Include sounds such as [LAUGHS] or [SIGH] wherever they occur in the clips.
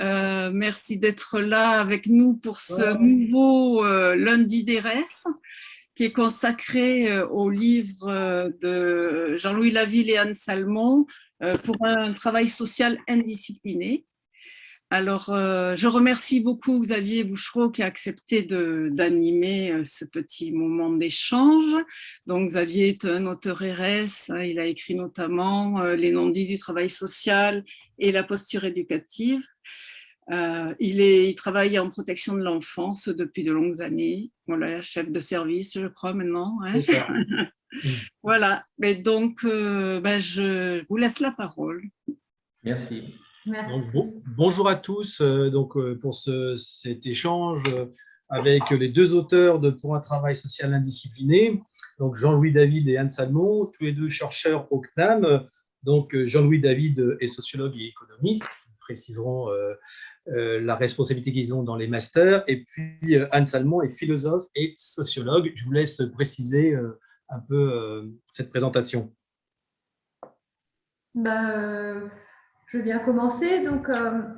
Euh, merci d'être là avec nous pour ce nouveau euh, lundi d'ERES qui est consacré euh, au livre de Jean-Louis Laville et Anne Salmon pour un travail social indiscipliné. Alors, je remercie beaucoup Xavier Bouchereau qui a accepté d'animer ce petit moment d'échange. Donc, Xavier est un auteur RS, hein, il a écrit notamment Les non-dits du travail social et la posture éducative. Euh, il, est, il travaille en protection de l'enfance depuis de longues années. Voilà, chef de service, je crois, maintenant. Hein. [LAUGHS] voilà, mais donc, euh, ben, je vous laisse la parole. Merci. Bonjour à tous euh, donc, pour ce, cet échange avec les deux auteurs de Pour un travail social indiscipliné, donc Jean-Louis David et Anne Salmon, tous les deux chercheurs au CNAM. Donc Jean-Louis David est sociologue et économiste, préciseront euh, la responsabilité qu'ils ont dans les masters. Et puis, euh, Anne Salmon est philosophe et sociologue. Je vous laisse préciser euh, un peu cette présentation. Bah, je vais bien commencer. Donc,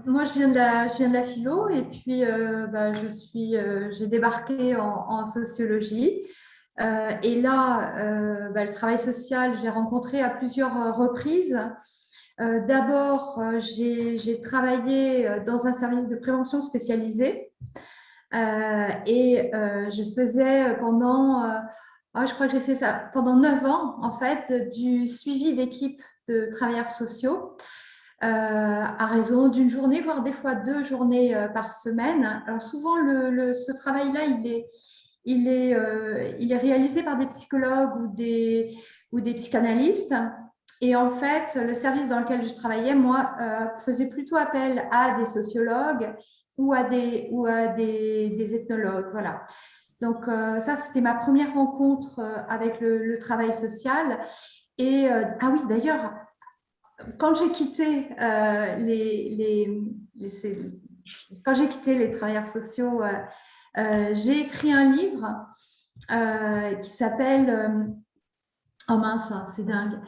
moi, je viens, de la, je viens de la philo et puis bah, je suis, j'ai débarqué en, sociologie. et là, bah, le travail social, j'ai rencontré à plusieurs reprises. Euh, d'abord, euh, j'ai travaillé euh, dans un service de prévention spécialisé et je faisais pendant, ah, je crois que j'ai fait ça pendant neuf ans, en fait, du suivi d'équipes de travailleurs sociaux. À raison d'une journée, voire des fois deux journées par semaine. Alors souvent, ce travail-là, il est, il, est, réalisé par des psychologues ou des, psychanalystes. Et en fait, le service dans lequel je travaillais, moi, euh, faisait plutôt appel à des sociologues ou à des, ethnologues. Voilà. Donc, euh, ça, c'était ma première rencontre euh, avec le, travail social. Et, ah oui, d'ailleurs, quand j'ai quitté les, quand j'ai quitté les travailleurs sociaux, j'ai écrit un livre qui s'appelle Oh mince, hein, c'est dingue.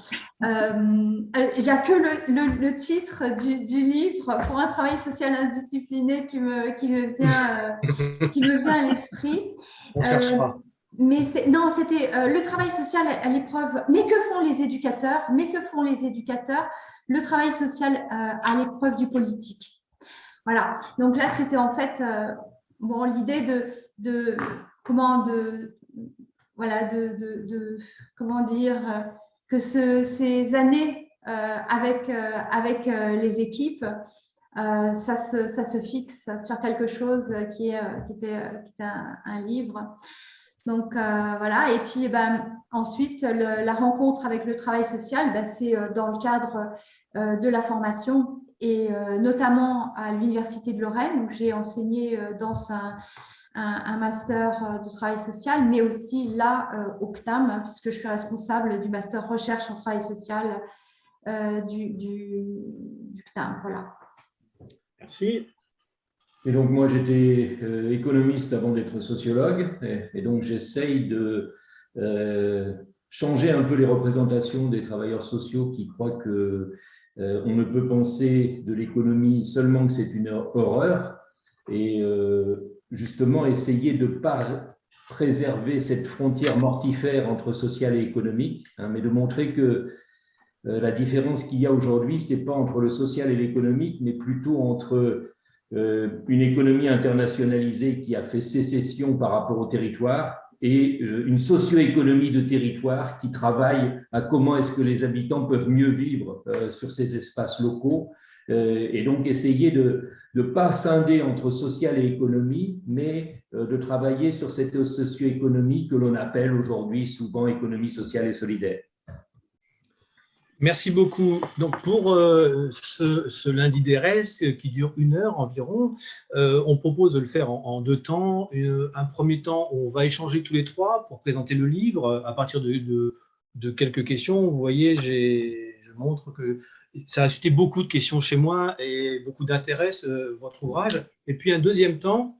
Euh, euh, il n'y a que le, titre du, livre pour un travail social indiscipliné qui me, qui me, vient, euh, qui me vient à l'esprit. [LAUGHS] On cherchera. Non, c'était le travail social à, l'épreuve. Mais que font les éducateurs? Mais que font les éducateurs? Le travail social à l'épreuve du politique. Voilà. Donc là, c'était en fait bon, l'idée de, comment de, voilà, de, comment dire, que ces années euh, avec, euh, avec euh, les équipes, ça, se, ça se fixe sur quelque chose qui, est, qui était, un, livre. Donc voilà, et puis ben, ensuite, la rencontre avec le travail social, ben, c'est dans le cadre de la formation et notamment à l'Université de Lorraine où j'ai enseigné dans un, master euh, de travail social, mais aussi là euh, au CNAM, puisque je suis responsable du master recherche en travail social euh, du, du. Voilà. Merci. Et donc, moi, j'étais économiste avant d'être sociologue, et, donc j'essaye de changer un peu les représentations des travailleurs sociaux qui croient que on ne peut penser de l'économie seulement que c'est une horreur. Et justement essayer de ne pas préserver cette frontière mortifère entre social et économique, hein, mais de montrer que euh, la différence qu'il y a aujourd'hui, ce n'est pas entre le social et l'économique, mais plutôt entre euh, une économie internationalisée qui a fait sécession par rapport au territoire et euh, une socio-économie de territoire qui travaille à comment est-ce que les habitants peuvent mieux vivre sur ces espaces locaux et donc essayer de, ne pas scinder entre social et économie, mais euh, de travailler sur cette socio-économie que l'on appelle aujourd'hui souvent économie sociale et solidaire. Merci beaucoup. Donc pour euh, ce, lundi d'ERES qui dure une heure environ, euh, on propose de le faire en, deux temps. un premier temps, on va échanger tous les trois pour présenter le livre à partir de, de quelques questions. Vous voyez, je montre que ça a suscité beaucoup de questions chez moi et beaucoup d'intérêt, votre ouvrage. Et puis un deuxième temps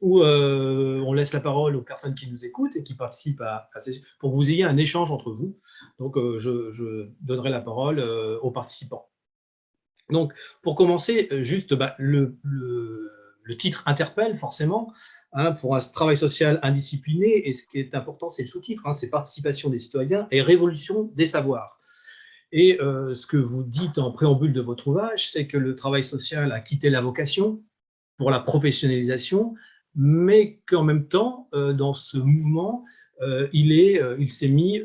où euh, on laisse la parole aux personnes qui nous écoutent et qui participent à, pour que vous ayez un échange entre vous. Donc, euh, je, donnerai la parole euh, aux participants. Donc, pour commencer, juste bah, le, titre interpelle forcément hein, pour un travail social indiscipliné, et ce qui est important, c'est le sous-titre, hein, c'est participation des citoyens et révolution des savoirs. Et ce que vous dites en préambule de votre ouvrage, c'est que le travail social a quitté la vocation pour la professionnalisation, mais qu'en même temps, dans ce mouvement, il s'est mis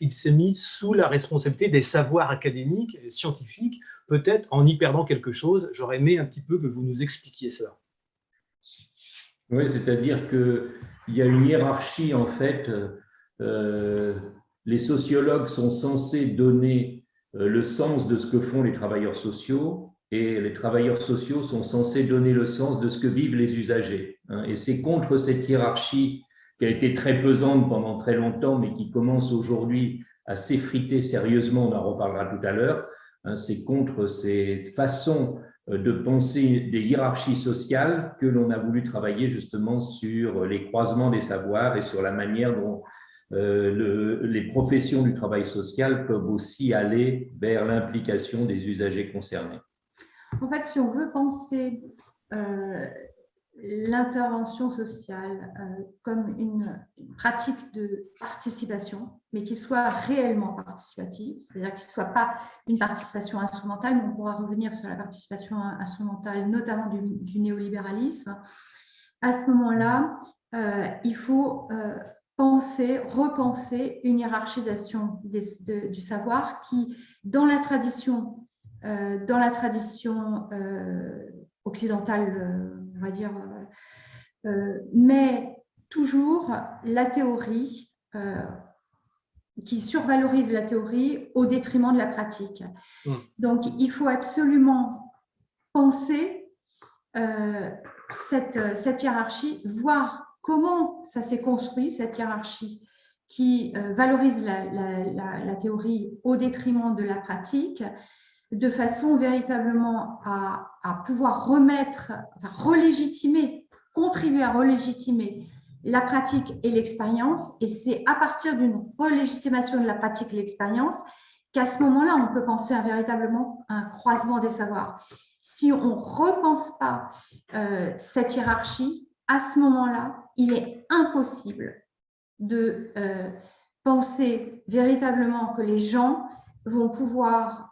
il s'est mis sous la responsabilité des savoirs académiques et scientifiques, peut-être en y perdant quelque chose. J'aurais aimé un petit peu que vous nous expliquiez cela. Oui, c'est-à-dire qu'il y a une hiérarchie, en fait. Euh, les sociologues sont censés donner euh, le sens de ce que font les travailleurs sociaux et les travailleurs sociaux sont censés donner le sens de ce que vivent les usagers. Hein. Et c'est contre cette hiérarchie qui a été très pesante pendant très longtemps, mais qui commence aujourd'hui à s'effriter sérieusement, on en reparlera tout à l'heure, hein, c'est contre ces façons euh, de penser des hiérarchies sociales que l'on a voulu travailler justement sur les croisements des savoirs et sur la manière dont euh, les professions du travail social peuvent aussi aller vers l'implication des usagers concernés. En fait, si on veut penser euh, l'intervention sociale euh, comme une, pratique de participation, mais qui soit réellement participative, c'est-à-dire qu'il ne soit pas une participation instrumentale, on pourra revenir sur la participation instrumentale, notamment du, néolibéralisme. À ce moment-là, euh, il faut penser, repenser une hiérarchisation du savoir qui, dans la tradition, dans la tradition occidentale on va dire, euh, euh, mais toujours la théorie euh, qui survalorise la théorie au détriment de la pratique. Donc, il faut absolument penser cette, cette, hiérarchie, voir comment ça s'est construit, cette hiérarchie qui valorise la, la, théorie au détriment de la pratique, de façon véritablement à, pouvoir remettre, enfin, relégitimer, contribuer à relégitimer la pratique et l'expérience. Et c'est à partir d'une relégitimation de la pratique et l'expérience qu'à ce moment-là, on peut penser à véritablement un croisement des savoirs. Si on ne repense pas euh, cette hiérarchie, à ce moment-là, il est impossible de euh, penser véritablement que les gens vont pouvoir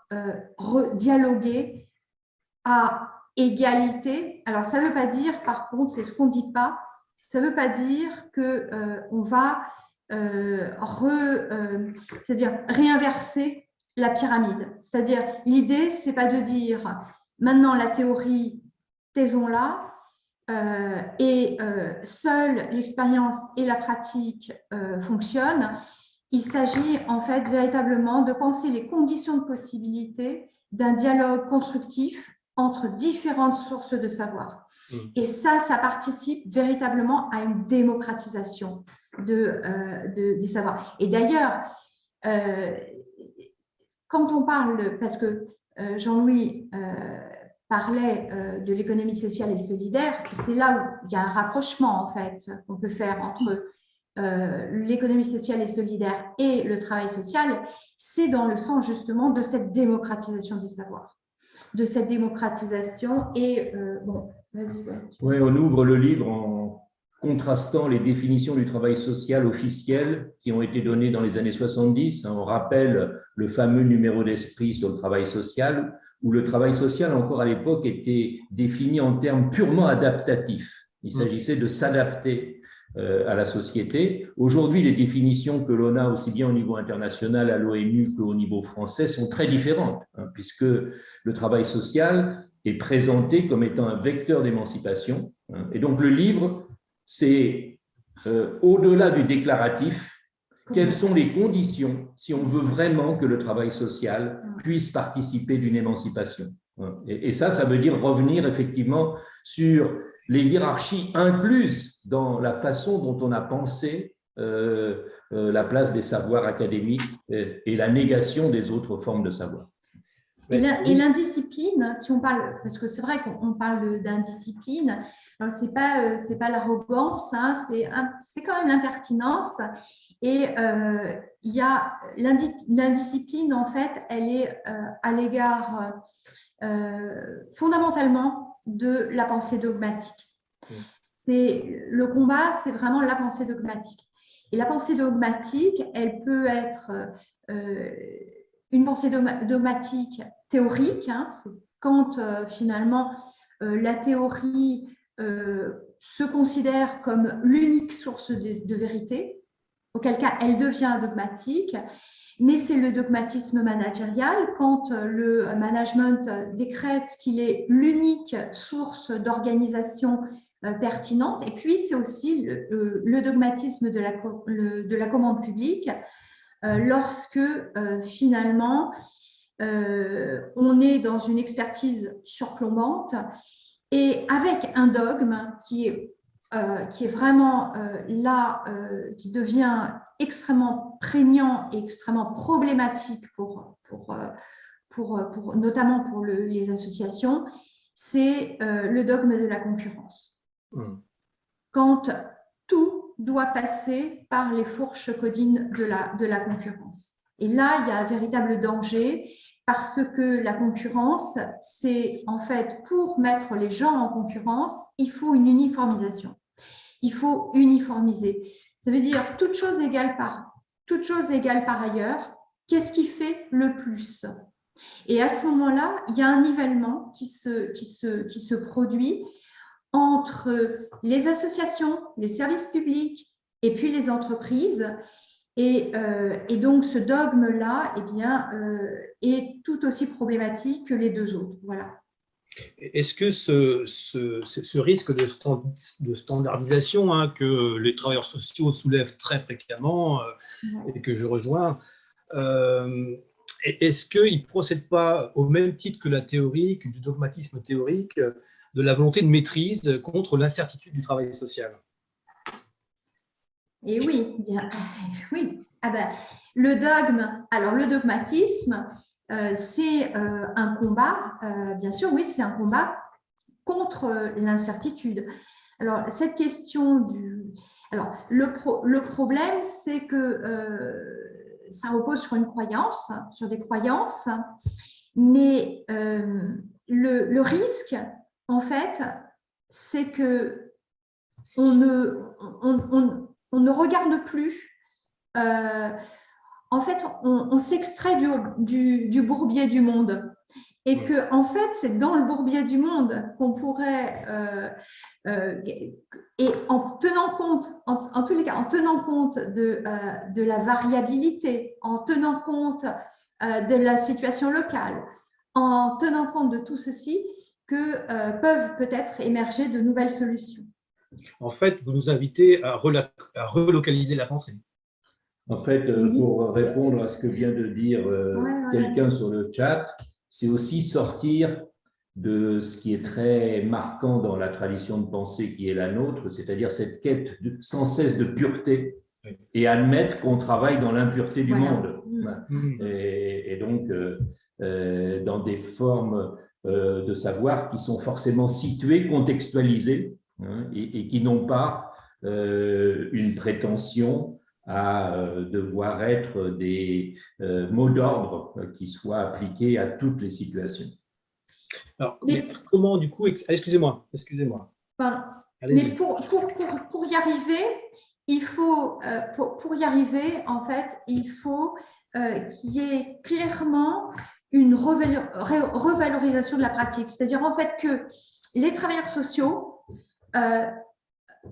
dialoguer à égalité. Alors, ça ne veut pas dire, par contre, c'est ce qu'on ne dit pas, ça ne veut pas dire qu'on euh, va euh, dire réinverser la pyramide. C'est-à-dire, l'idée, ce n'est pas de dire maintenant la théorie, taisons-la, et seule l'expérience et la pratique fonctionnent. Il s'agit en fait véritablement de penser les conditions de possibilité d'un dialogue constructif entre différentes sources de savoir. Mmh. Et ça, ça participe véritablement à une démocratisation de, euh, des savoirs. Et d'ailleurs, euh, quand on parle, parce que euh, Jean-Louis parlait de l'économie sociale et solidaire, c'est là où il y a un rapprochement en fait qu'on peut faire entre l'économie sociale et solidaire et le travail social, c'est dans le sens justement de cette démocratisation des savoirs, de cette démocratisation et euh, bon, vas-y. Oui, on ouvre le livre en contrastant les définitions du travail social officiel qui ont été données dans les années 70. On rappelle le fameux numéro d'esprit sur le travail social, où le travail social, encore à l'époque, était défini en termes purement adaptatifs. Il mmh. s'agissait de s'adapter euh, à la société. Aujourd'hui, les définitions que l'on a aussi bien au niveau international à l'ONU qu'au niveau français sont très différentes, hein, puisque le travail social est présenté comme étant un vecteur d'émancipation. Hein. et donc le livre, c'est euh, au-delà du déclaratif, quelles sont les conditions si on veut vraiment que le travail social puisse participer d'une émancipation. Hein. et, ça, ça veut dire revenir effectivement sur les hiérarchies incluses dans la façon dont on a pensé euh, euh, la place des savoirs académiques et, la négation des autres formes de savoir. Et l'indiscipline, si on parle, parce que c'est vrai qu'on parle d'indiscipline, ce n'est pas, euh, c'est pas l'arrogance, hein, c'est quand même l'impertinence. Et il y a l'indiscipline, en fait, elle est à l'égard fondamentalement de la pensée dogmatique. C'est le combat, c'est vraiment la pensée dogmatique. Et la pensée dogmatique, elle peut être une pensée dogmatique théorique, hein, quand finalement la théorie se considère comme l'unique source de, vérité, auquel cas elle devient dogmatique, mais c'est le dogmatisme managérial quand le management décrète qu'il est l'unique source d'organisation euh, pertinente. Et puis, c'est aussi le, dogmatisme de la, de la, commande publique euh, lorsque euh, finalement on est dans une expertise surplombante et avec un dogme qui est, euh, qui est vraiment euh, là, euh, qui devient extrêmement prégnant et extrêmement problématique pour, pour, pour, pour notamment pour les associations, c'est le dogme de la concurrence. Mmh. Quand tout doit passer par les fourches codines de la, de la concurrence. Et là, il y a un véritable danger parce que la concurrence, c'est en fait pour mettre les gens en concurrence, il faut une uniformisation. Il faut uniformiser. Ça veut dire toute chose égale par, ailleurs, qu'est-ce qui fait le plus? Et à ce moment-là, il y a un nivellement qui se, produit entre les associations, les services publics et puis les entreprises euh, et, donc, ce dogme-là eh euh, est tout aussi problématique que les deux autres. Voilà. Est-ce que ce, ce, risque de, de standardisation hein, que les travailleurs sociaux soulèvent très fréquemment euh, et que je rejoins, est-ce qu'il ne procède pas au même titre que la théorie, que du dogmatisme théorique, de la volonté de maîtrise contre l'incertitude du travail social? Et oui, [LAUGHS] oui. Ah ben, le dogme, alors le dogmatisme, euh, c'est euh, un combat, euh, bien sûr, oui, c'est un combat contre l'incertitude. Alors, cette question du... Alors, le, le problème, c'est que ça repose sur une croyance, sur des croyances, mais le, le, risque, en fait, c'est que on ne, on, on ne regarde plus. Euh, en fait, on, s'extrait du, bourbier du monde. Et que, en fait, c'est dans le bourbier du monde qu'on pourrait, euh, euh, et en tenant compte, en, tous les cas, en tenant compte de, de la variabilité, en tenant compte de la situation locale, en tenant compte de tout ceci, que peuvent peut-être émerger de nouvelles solutions. En fait, vous nous invitez à, relocaliser la pensée. En fait, euh, pour répondre à ce que vient de dire euh, quelqu'un sur le chat, c'est aussi sortir de ce qui est très marquant dans la tradition de pensée qui est la nôtre, c'est-à-dire cette quête sans cesse de pureté et admettre qu'on travaille dans l'impureté du monde. Mm. Et, donc, euh, dans des formes de savoir qui sont forcément situées, contextualisées, Hein, et, qui n'ont pas euh, une prétention à euh, devoir être des euh, mots d'ordre qui soient appliqués à toutes les situations. Alors, comment du coup, excusez-moi, excusez-moi. Mais pour, pour, pour, y arriver, il faut, pour, y arriver, en fait, il faut qu'il y ait clairement une revalorisation de la pratique. C'est-à-dire en fait que les travailleurs sociaux euh,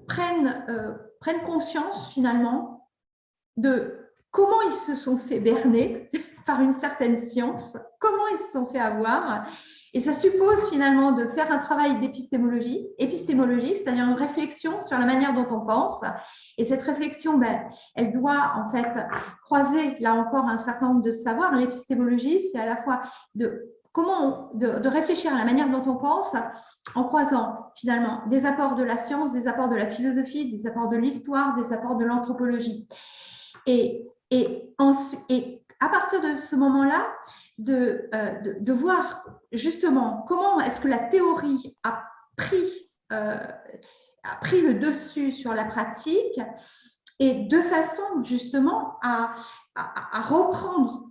prennent, euh, prennent conscience finalement de comment ils se sont fait berner [LAUGHS] par une certaine science, comment ils se sont fait avoir. Et ça suppose finalement de faire un travail d'épistémologie, c'est-à-dire une réflexion sur la manière dont on pense. Et cette réflexion, ben, elle doit en fait croiser, là encore, un certain nombre de savoirs. L'épistémologie, c'est à la fois de comment de, réfléchir à la manière dont on pense en croisant finalement des apports de la science, des apports de la philosophie, des apports de l'histoire, des apports de l'anthropologie. Et, à partir de ce moment-là, de, euh, de, voir justement comment est-ce que la théorie a pris, euh, a pris le dessus sur la pratique et de façon justement à, reprendre,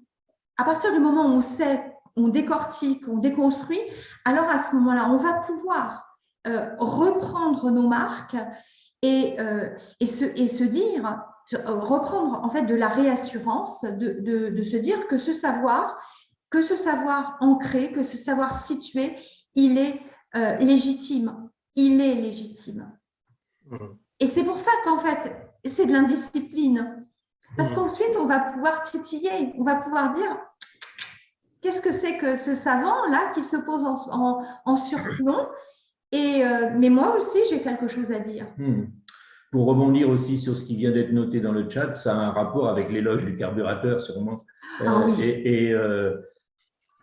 à partir du moment où on sait, on décortique, on déconstruit, alors à ce moment-là, on va pouvoir euh, reprendre nos marques et, et, se, et se dire, reprendre en fait de la réassurance, de, de, de, se dire que ce savoir, que ce savoir ancré, que ce savoir situé, il est euh, légitime. Il est légitime. Mmh. Et c'est pour ça qu'en fait, c'est de l'indiscipline. Parce mmh. qu'ensuite, on va pouvoir titiller, on va pouvoir dire qu'est-ce que c'est que ce savant-là qui se pose en, en, surplomb? Et, euh, Mais moi aussi, j'ai quelque chose à dire. Mmh. Pour rebondir aussi sur ce qui vient d'être noté dans le chat, ça a un rapport avec l'éloge du carburateur, sûrement. Ah, oui. Et, euh,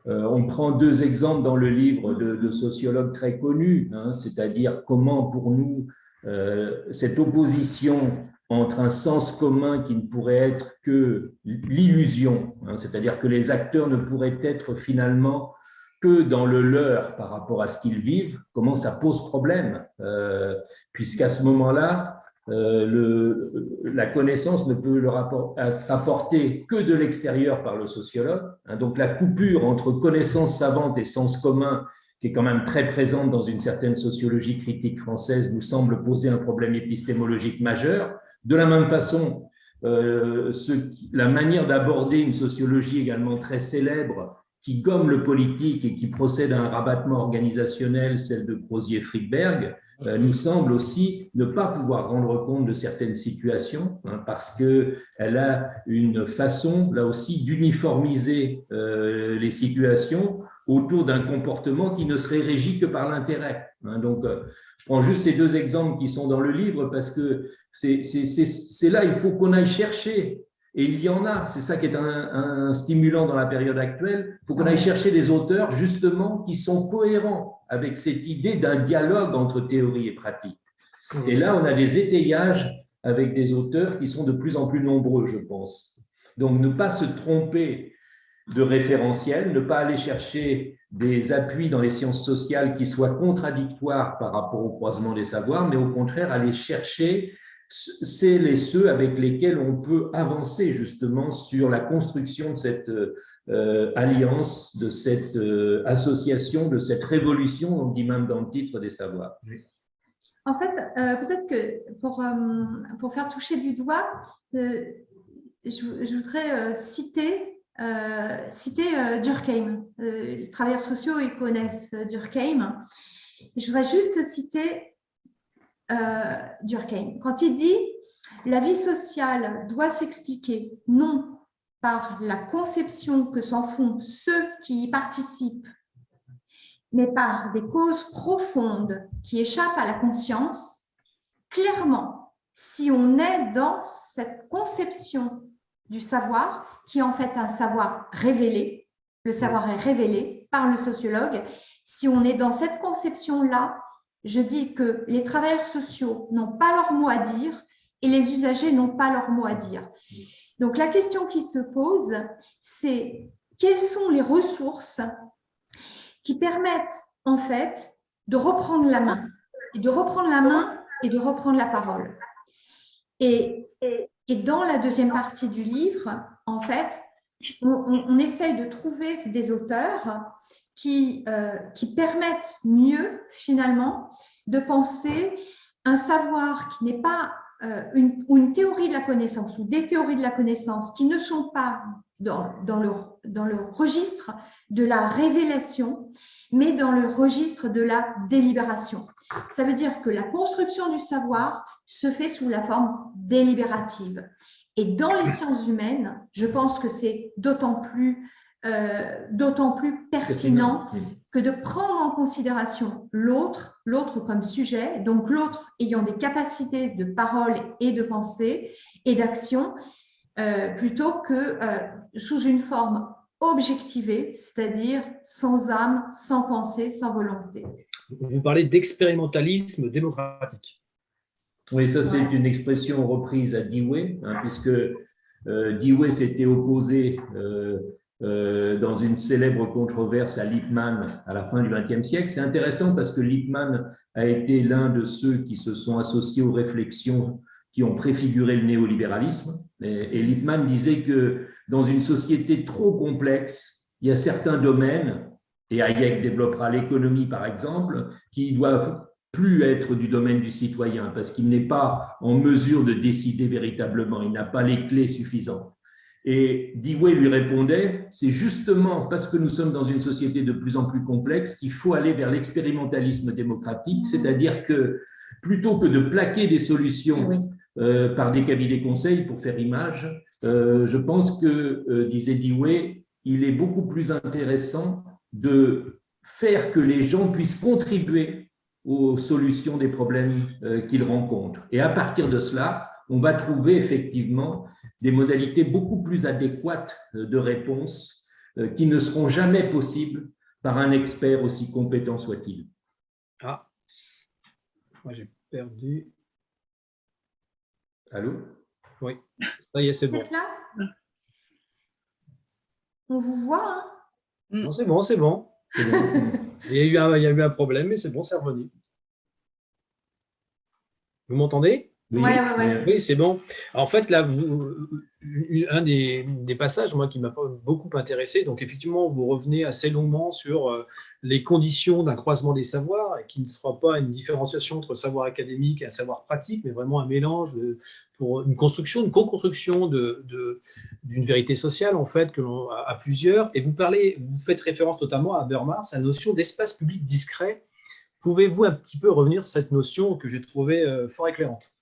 on prend deux exemples dans le livre de, sociologues très connus, hein, c'est-à-dire comment pour nous euh, cette opposition entre un sens commun qui ne pourrait être que l'illusion, hein, c'est-à-dire que les acteurs ne pourraient être finalement que dans le leur par rapport à ce qu'ils vivent, comment ça pose problème, euh, puisqu'à ce moment-là, euh, la connaissance ne peut leur apporter que de l'extérieur par le sociologue. Hein. donc la coupure entre connaissance savante et sens commun, qui est quand même très présente dans une certaine sociologie critique française, nous semble poser un problème épistémologique majeur. De la même façon, euh, la manière d'aborder une sociologie également très célèbre, qui gomme le politique et qui procède à un rabattement organisationnel, celle de Crozier-Friedberg, nous semble aussi ne pas pouvoir rendre compte de certaines situations hein, parce qu'elle a une façon, là aussi, d'uniformiser euh, les situations autour d'un comportement qui ne serait régi que par l'intérêt. Hein. donc, euh, je prends juste ces deux exemples qui sont dans le livre parce que c'est là, il faut qu'on aille chercher et il y en a, c'est ça qui est un, stimulant dans la période actuelle. Il faut qu'on aille chercher des auteurs justement qui sont cohérents avec cette idée d'un dialogue entre théorie et pratique. Et là, on a des étayages avec des auteurs qui sont de plus en plus nombreux, je pense. Donc, ne pas se tromper de référentiel, ne pas aller chercher des appuis dans les sciences sociales qui soient contradictoires par rapport au croisement des savoirs, mais au contraire aller chercher c'est les ceux avec lesquels on peut avancer justement sur la construction de cette euh, alliance, de cette euh, association, de cette révolution, on dit même dans le titre des savoirs. En fait, euh, peut-être que pour, pour faire toucher du doigt, je, voudrais citer, citer Durkheim. les travailleurs sociaux, ils connaissent Durkheim. Je voudrais juste citer euh, Durkheim. Quand il dit « la vie sociale doit s'expliquer non par la conception que s'en font ceux qui y participent, mais par des causes profondes qui échappent à la conscience, clairement, si on est dans cette conception du savoir, qui est en fait un savoir révélé, le savoir est révélé par le sociologue, si on est dans cette conception-là, je dis que les travailleurs sociaux n'ont pas leur mot à dire et les usagers n'ont pas leur mot à dire. Donc, la question qui se pose, c'est quelles sont les ressources qui permettent en fait de reprendre la main, et de reprendre la main et de reprendre la parole. Et, dans la deuxième partie du livre, en fait, on, on essaye de trouver des auteurs qui, euh, qui permettent mieux, finalement, de penser un savoir qui n'est pas euh, une, théorie de la connaissance ou des théories de la connaissance qui ne sont pas dans, le, dans le registre de la révélation, mais dans le registre de la délibération. Ça veut dire que la construction du savoir se fait sous la forme délibérative. Et dans les sciences humaines, je pense que c'est d'autant plus euh, d'autant plus pertinent que de prendre en considération l'autre, l'autre comme sujet, donc l'autre ayant des capacités de parole et de pensée et d'action, euh, plutôt que euh, sous une forme objectivée, c'est-à-dire sans âme, sans pensée, sans volonté. Vous parlez d'expérimentalisme démocratique. Oui, ça c'est une expression reprise à Dewey, hein, puisque Dewey s'était opposé euh, dans une célèbre controverse à Lippmann à la fin du XXe siècle. C'est intéressant parce que Lippmann a été l'un de ceux qui se sont associés aux réflexions qui ont préfiguré le néolibéralisme. Et, Lippmann disait que dans une société trop complexe, il y a certains domaines, et Hayek développera l'économie par exemple, qui doivent plus être du domaine du citoyen parce qu'il n'est pas en mesure de décider véritablement, il n'a pas les clés suffisantes. Et Dewey lui répondait, c'est justement parce que nous sommes dans une société de plus en plus complexe qu'il faut aller vers l'expérimentalisme démocratique, c'est-à-dire que plutôt que de plaquer des solutions euh, par des cabinets conseils pour faire image, euh, je pense que, euh, disait Dewey, il est beaucoup plus intéressant de faire que les gens puissent contribuer aux solutions des problèmes qu'ils rencontrent. Et à partir de cela, on va trouver effectivement des modalités beaucoup plus adéquates de réponse euh, qui ne seront jamais possibles par un expert aussi compétent soit-il. Ah, moi j'ai perdu. Allô? Oui, ça y est, c'est bon. là? On vous voit hein? Non, c'est bon, c'est bon. il, y a eu un, il y a eu un problème, mais c'est bon, c'est revenu. Vous m'entendez? Oui, c'est bon. En fait, là, vous, un des, passages moi, qui m'a beaucoup intéressé, donc effectivement, vous revenez assez longuement sur euh, les conditions d'un croisement des savoirs, et qui ne sera pas une différenciation entre savoir académique et un savoir pratique, mais vraiment un mélange pour une construction, une co-construction d'une de, d'une vérité sociale, en fait, que l'on a à plusieurs. Et vous parlez, vous faites référence notamment à Habermas, à la notion d'espace public discret. Pouvez-vous un petit peu revenir sur cette notion que j'ai trouvée euh, fort éclairante?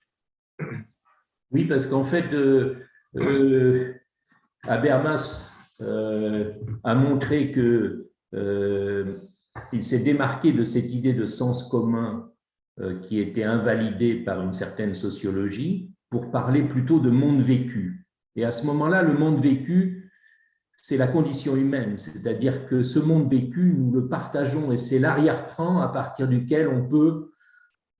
Oui, parce qu'en fait, euh, euh, Habermas euh, a montré que il s'est démarqué de cette idée de sens commun qui était invalidée par une certaine sociologie pour parler plutôt de monde vécu. Et à ce moment-là, le monde vécu, c'est la condition humaine, c'est-à-dire que ce monde vécu, nous le partageons et c'est l'arrière-plan à partir duquel on peut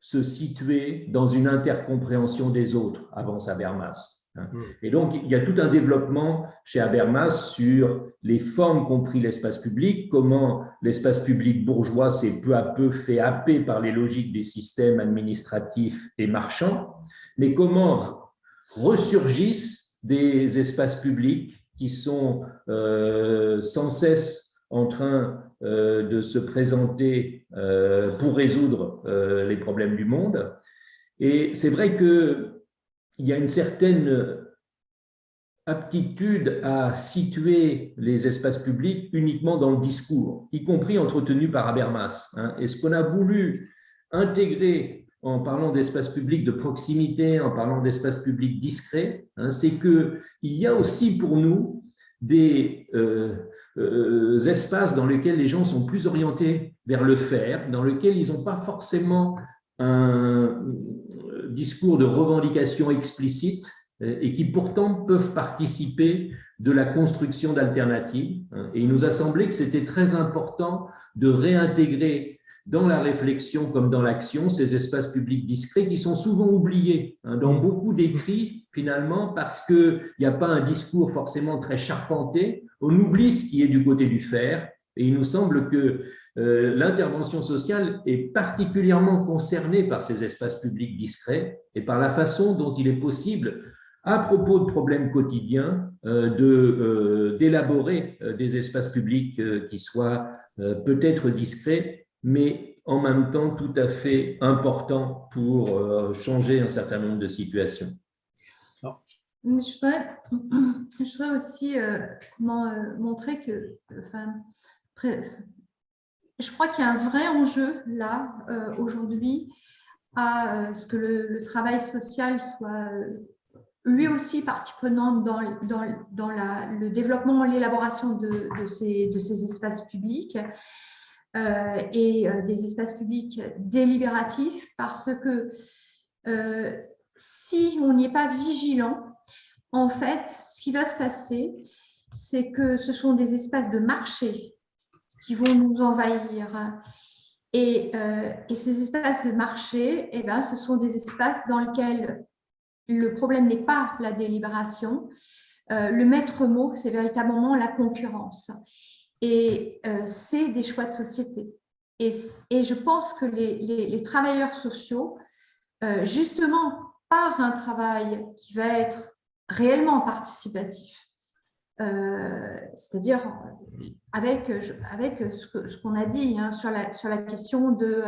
se situer dans une intercompréhension des autres, avance Habermas. Hein. Hmm. Et donc, il y a tout un développement chez Habermas sur les formes compris l'espace public, comment l'espace public bourgeois s'est peu à peu fait happer par les logiques des systèmes administratifs et marchands, mais comment ressurgissent des espaces publics qui sont euh, sans cesse en train de se présenter euh, pour résoudre euh, les problèmes du monde. Et c'est vrai qu'il y a une certaine aptitude à situer les espaces publics uniquement dans le discours, y compris entretenu par Habermas. Hein. Et ce qu'on a voulu intégrer en parlant d'espace public de proximité, en parlant d'espace public discret, hein, c'est qu'il y a aussi pour nous des, euh, espaces dans lesquels les gens sont plus orientés vers le faire, dans lesquels ils n'ont pas forcément un euh, discours de revendication explicite euh, et qui pourtant peuvent participer de la construction d'alternatives. Hein. Et il nous a semblé que c'était très important de réintégrer dans la réflexion comme dans l'action ces espaces publics discrets qui sont souvent oubliés hein, dans beaucoup d'écrits finalement parce qu'il n'y a pas un discours forcément très charpenté on oublie ce qui est du côté du faire, et il nous semble que euh, l'intervention sociale est particulièrement concernée par ces espaces publics discrets et par la façon dont il est possible, à propos de problèmes quotidiens, euh, euh, d'élaborer des espaces publics qui soient peut-être discrets, mais en même temps tout à fait importants pour changer un certain nombre de situations. [CLEARS THROAT] Je voudrais, aussi euh, euh, montrer que, enfin, je crois qu'il y a un vrai enjeu là, euh, aujourd'hui, à ce que le, travail social soit lui aussi partie prenante dans, le développement l'élaboration de, ces, espaces publics et des espaces publics délibératifs parce que si on n'y est pas vigilant, en fait, ce qui va se passer, c'est que ce sont des espaces de marché qui vont nous envahir. Et, euh, ces espaces de marché, eh ben, ce sont des espaces dans lesquels le problème n'est pas la délibération. Euh, le maître mot, c'est véritablement la concurrence. Et euh, c'est des choix de société. Et, je pense que les travailleurs sociaux, justement par un travail qui va être réellement participatif, c'est-à-dire avec, avec ce qu'on a dit hein, sur, la, sur la question de,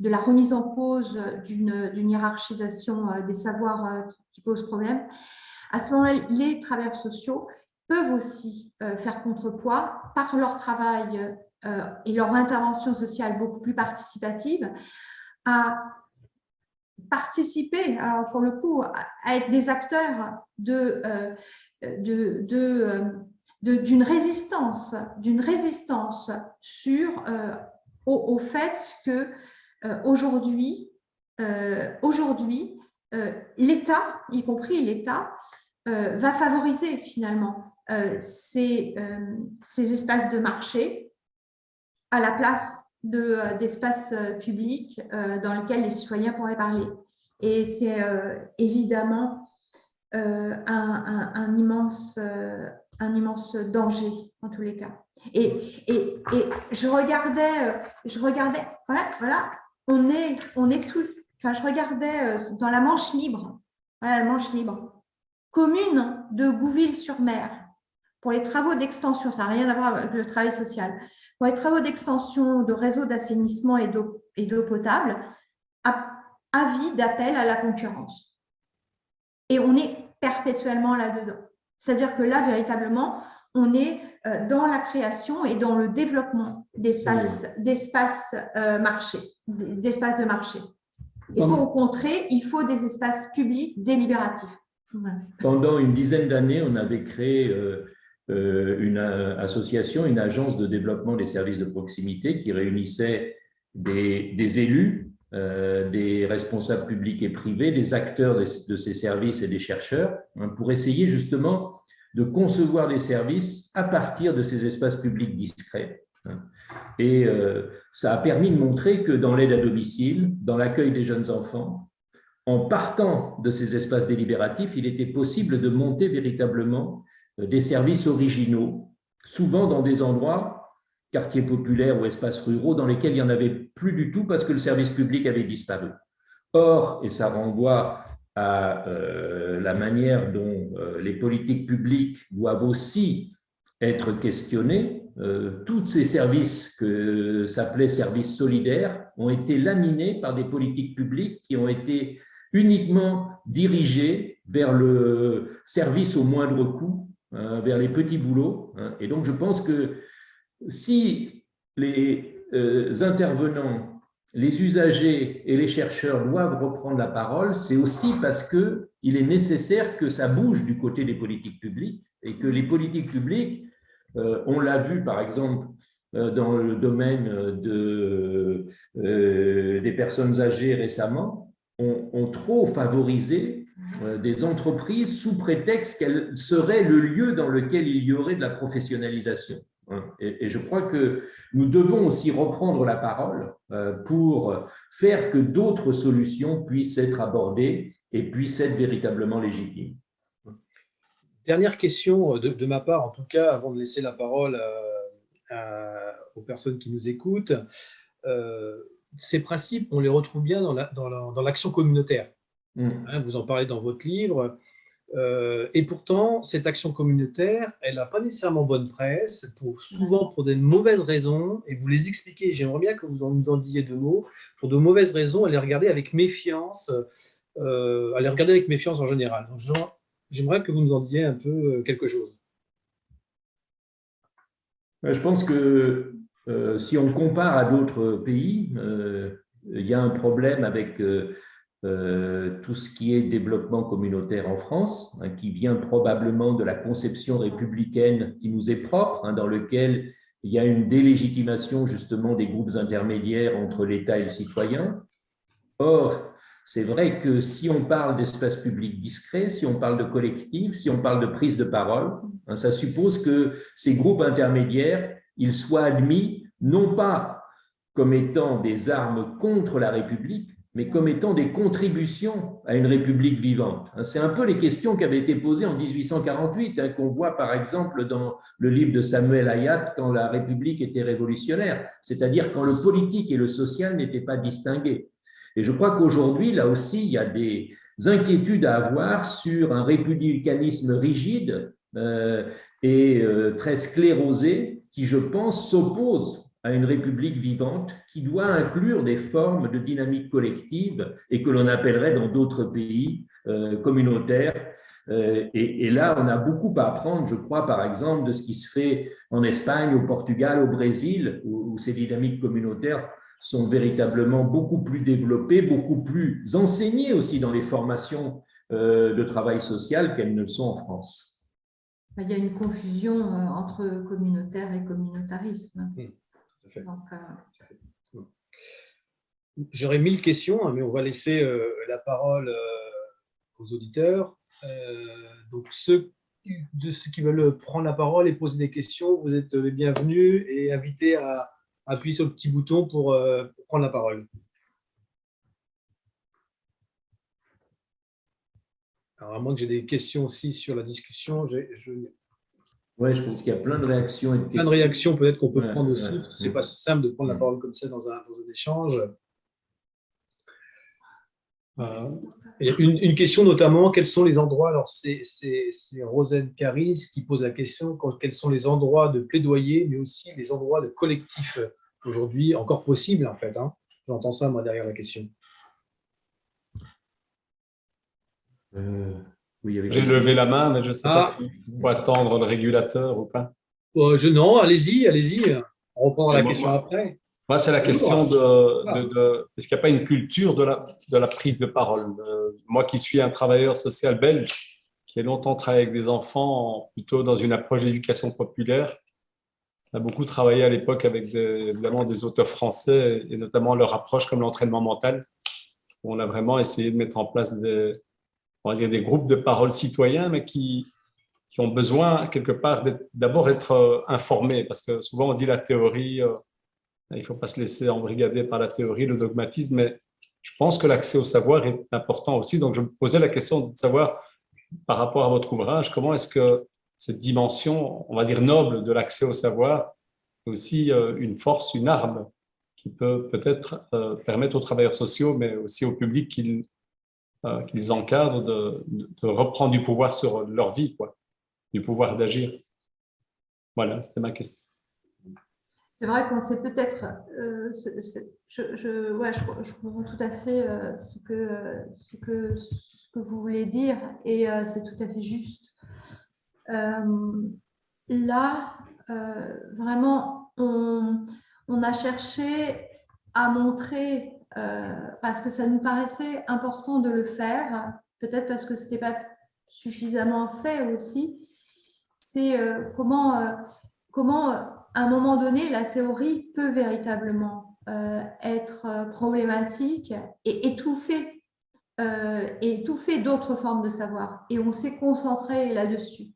de la remise en cause d'une hiérarchisation des savoirs qui pose problème, à ce moment-là, les travailleurs sociaux peuvent aussi faire contrepoids par leur travail et leur intervention sociale beaucoup plus participative à participer, alors pour le coup, à être des acteurs de, de d'une résistance, d'une résistance sur euh, au, fait que euh, aujourd'hui, euh, l'État, y compris l'État, va favoriser finalement ces, espaces de marché à la place d'espaces publics dans lesquels les citoyens pourraient parler. Et c'est évidemment un, immense, un immense danger en tous les cas. Et, et, et je regardais, euh, je regardais, voilà, on est, on est tout, enfin, je regardais euh, dans la Manche libre, la Manche libre, commune de Gouville-sur-Mer, pour les travaux d'extension, ça n'a rien à voir avec le travail social, pour les travaux d'extension de réseaux d'assainissement et d'eau potable, avis d'appel à la concurrence. Et on est perpétuellement là-dedans. C'est-à-dire que là, véritablement, on est euh, dans la création et dans le développement d'espaces euh, marché, d'espaces de marché. Et pour contrer, il faut des espaces publics délibératifs. Pendant une dizaine d'années, on avait créé euh, une association, une agence de développement des services de proximité qui réunissait des, élus, des responsables publics et privés, des acteurs de, ces services et des chercheurs, hein, pour essayer justement de concevoir des services à partir de ces espaces publics discrets. Et euh, ça a permis de montrer que dans l'aide à domicile, dans l'accueil des jeunes enfants, en partant de ces espaces délibératifs, il était possible de monter véritablement euh, des services originaux, souvent dans des endroits, quartiers populaires ou espaces ruraux, dans lesquels il n'y en avait plus du tout parce que le service public avait disparu. Or, et ça renvoie à euh, la manière dont euh, les politiques publiques doivent aussi être questionnées. Euh, tous ces services que s'appelaient services solidaires ont été laminés par des politiques publiques qui ont été uniquement dirigées vers le service au moindre coût, hein, vers les petits boulots. Hein. Et donc, je pense que si les intervenants les usagers et les chercheurs doivent reprendre la parole, c'est aussi parce qu'il est nécessaire que ça bouge du côté des politiques publiques et que les politiques publiques, euh, on l'a vu par exemple euh, dans le domaine de, euh, des personnes âgées récemment, ont, trop favorisé des entreprises sous prétexte qu'elles seraient le lieu dans lequel il y aurait de la professionnalisation. Hein. Et, je crois que nous devons aussi reprendre la parole euh, pour faire que d'autres solutions puissent être abordées et puissent être véritablement légitimes. Dernière question de, ma part, en tout cas, avant de laisser la parole aux personnes qui nous écoutent. Euh, ces principes, on les retrouve bien dans l'action communautaire. Mmh. Hein, vous en parlez dans votre livre. Euh, et pourtant, cette action communautaire, elle n'a pas nécessairement bonne presse, pour, souvent pour des mauvaises raisons, et vous les expliquez, j'aimerais bien que vous en, nous en disiez deux mots, pour de mauvaises raisons, elle est regardée avec méfiance, euh, elle est regardée avec méfiance en général. J'aimerais que vous nous en disiez un peu euh, quelque chose. Je pense que si on compare à d'autres pays, il y a un problème avec euh, tout ce qui est développement communautaire en France, hein, qui vient probablement de la conception républicaine qui nous est propre, hein, dans lequel il y a une délégitimation justement des groupes intermédiaires entre l'État et le citoyen. Or, c'est vrai que si on parle d'espace public discret, si on parle de collectif, si on parle de prise de parole, hein, ça suppose que ces groupes intermédiaires, ils soient admis non pas comme étant des armes contre la République, mais comme étant des contributions à une République vivante. Hein, c'est un peu les questions qui avaient été posées en 1848, hein, qu'on voit par exemple dans le livre de Samuel Hayat quand la République était révolutionnaire, c'est-à-dire quand le politique et le social n'étaient pas distingués. Et je crois qu'aujourd'hui, là aussi, il y a des inquiétudes à avoir sur un républicanisme rigide euh, et très sclérosée qui, je pense, s'oppose à une république vivante qui doit inclure des formes de dynamique collective et que l'on appellerait dans d'autres pays communautaires euh, et, là, on a beaucoup à apprendre, je crois, par exemple, de ce qui se fait en Espagne, au Portugal, au Brésil, où, ces dynamiques communautaires sont véritablement beaucoup plus développées, beaucoup plus enseignées aussi dans les formations euh, de travail social qu'elles ne le sont en France. Il y a une confusion euh, entre communautaire et communautarisme. J'aurais mille questions, hein, mais on va laisser la parole aux auditeurs. Euh, donc, ceux de ceux qui veulent prendre la parole et poser des questions, vous êtes les bienvenus et invités à appuyer sur le petit bouton pour, euh, prendre la parole. Alors, à moins que j'ai des questions aussi sur la discussion, je... Oui, je pense qu'il y a plein de réactions. Et de plein de réactions peut-être qu'on peut prendre aussi. Ce n'est pas si simple de prendre la parole comme ça dans un, dans un échange. Euh, une, question notamment, quels sont les endroits, alors c'est Rosette Caris qui pose la question, quels sont les endroits de plaidoyer, mais aussi les endroits de collectif aujourd'hui encore possibles en fait. Hein. J'entends ça moi derrière la question. Euh, J'ai levé la main, mais je ne sais pas ah. si faut attendre le régulateur ou pas. Euh, je, non, allez-y, allez-y. On reprend la question après. Moi, c'est la question de, est-ce qu'il n'y a pas une culture de la, de la prise de parole? Euh, Moi qui suis un travailleur social belge, qui a longtemps travaillé avec des enfants, plutôt dans une approche d'éducation populaire, on a beaucoup travaillé à l'époque avec des, évidemment des auteurs français, et notamment leur approche comme l'entraînement mental. Où on a vraiment essayé de mettre en place des, on va dire des groupes de parole citoyens, mais qui, qui ont besoin quelque part d'abord être euh, informés, parce que souvent on dit la théorie euh, il ne faut pas se laisser embrigader par la théorie, le dogmatisme, mais je pense que l'accès au savoir est important aussi. Donc, je me posais la question de savoir, par rapport à votre ouvrage, comment est-ce que cette dimension, on va dire noble, de l'accès au savoir, est aussi euh, une force, une arme qui peut peut-être permettre aux travailleurs sociaux, mais aussi au public qu'ils euh, encadrent, de, de, reprendre du pouvoir sur leur vie, quoi, du pouvoir d'agir. Voilà, c'était ma question. C'est vrai qu'on sait peut-être, euh, je, ouais, je, comprends tout à fait euh, ce, que, ce, que, ce que vous voulez dire et c'est tout à fait juste. là, vraiment, on, on, a cherché à montrer, parce que ça nous paraissait important de le faire, peut-être parce que ce n'était pas suffisamment fait aussi, c'est comment, comment à un moment donné, la théorie peut véritablement euh, être euh, problématique et étouffer, euh, étouffer d'autres formes de savoir. Et on s'est concentré là-dessus.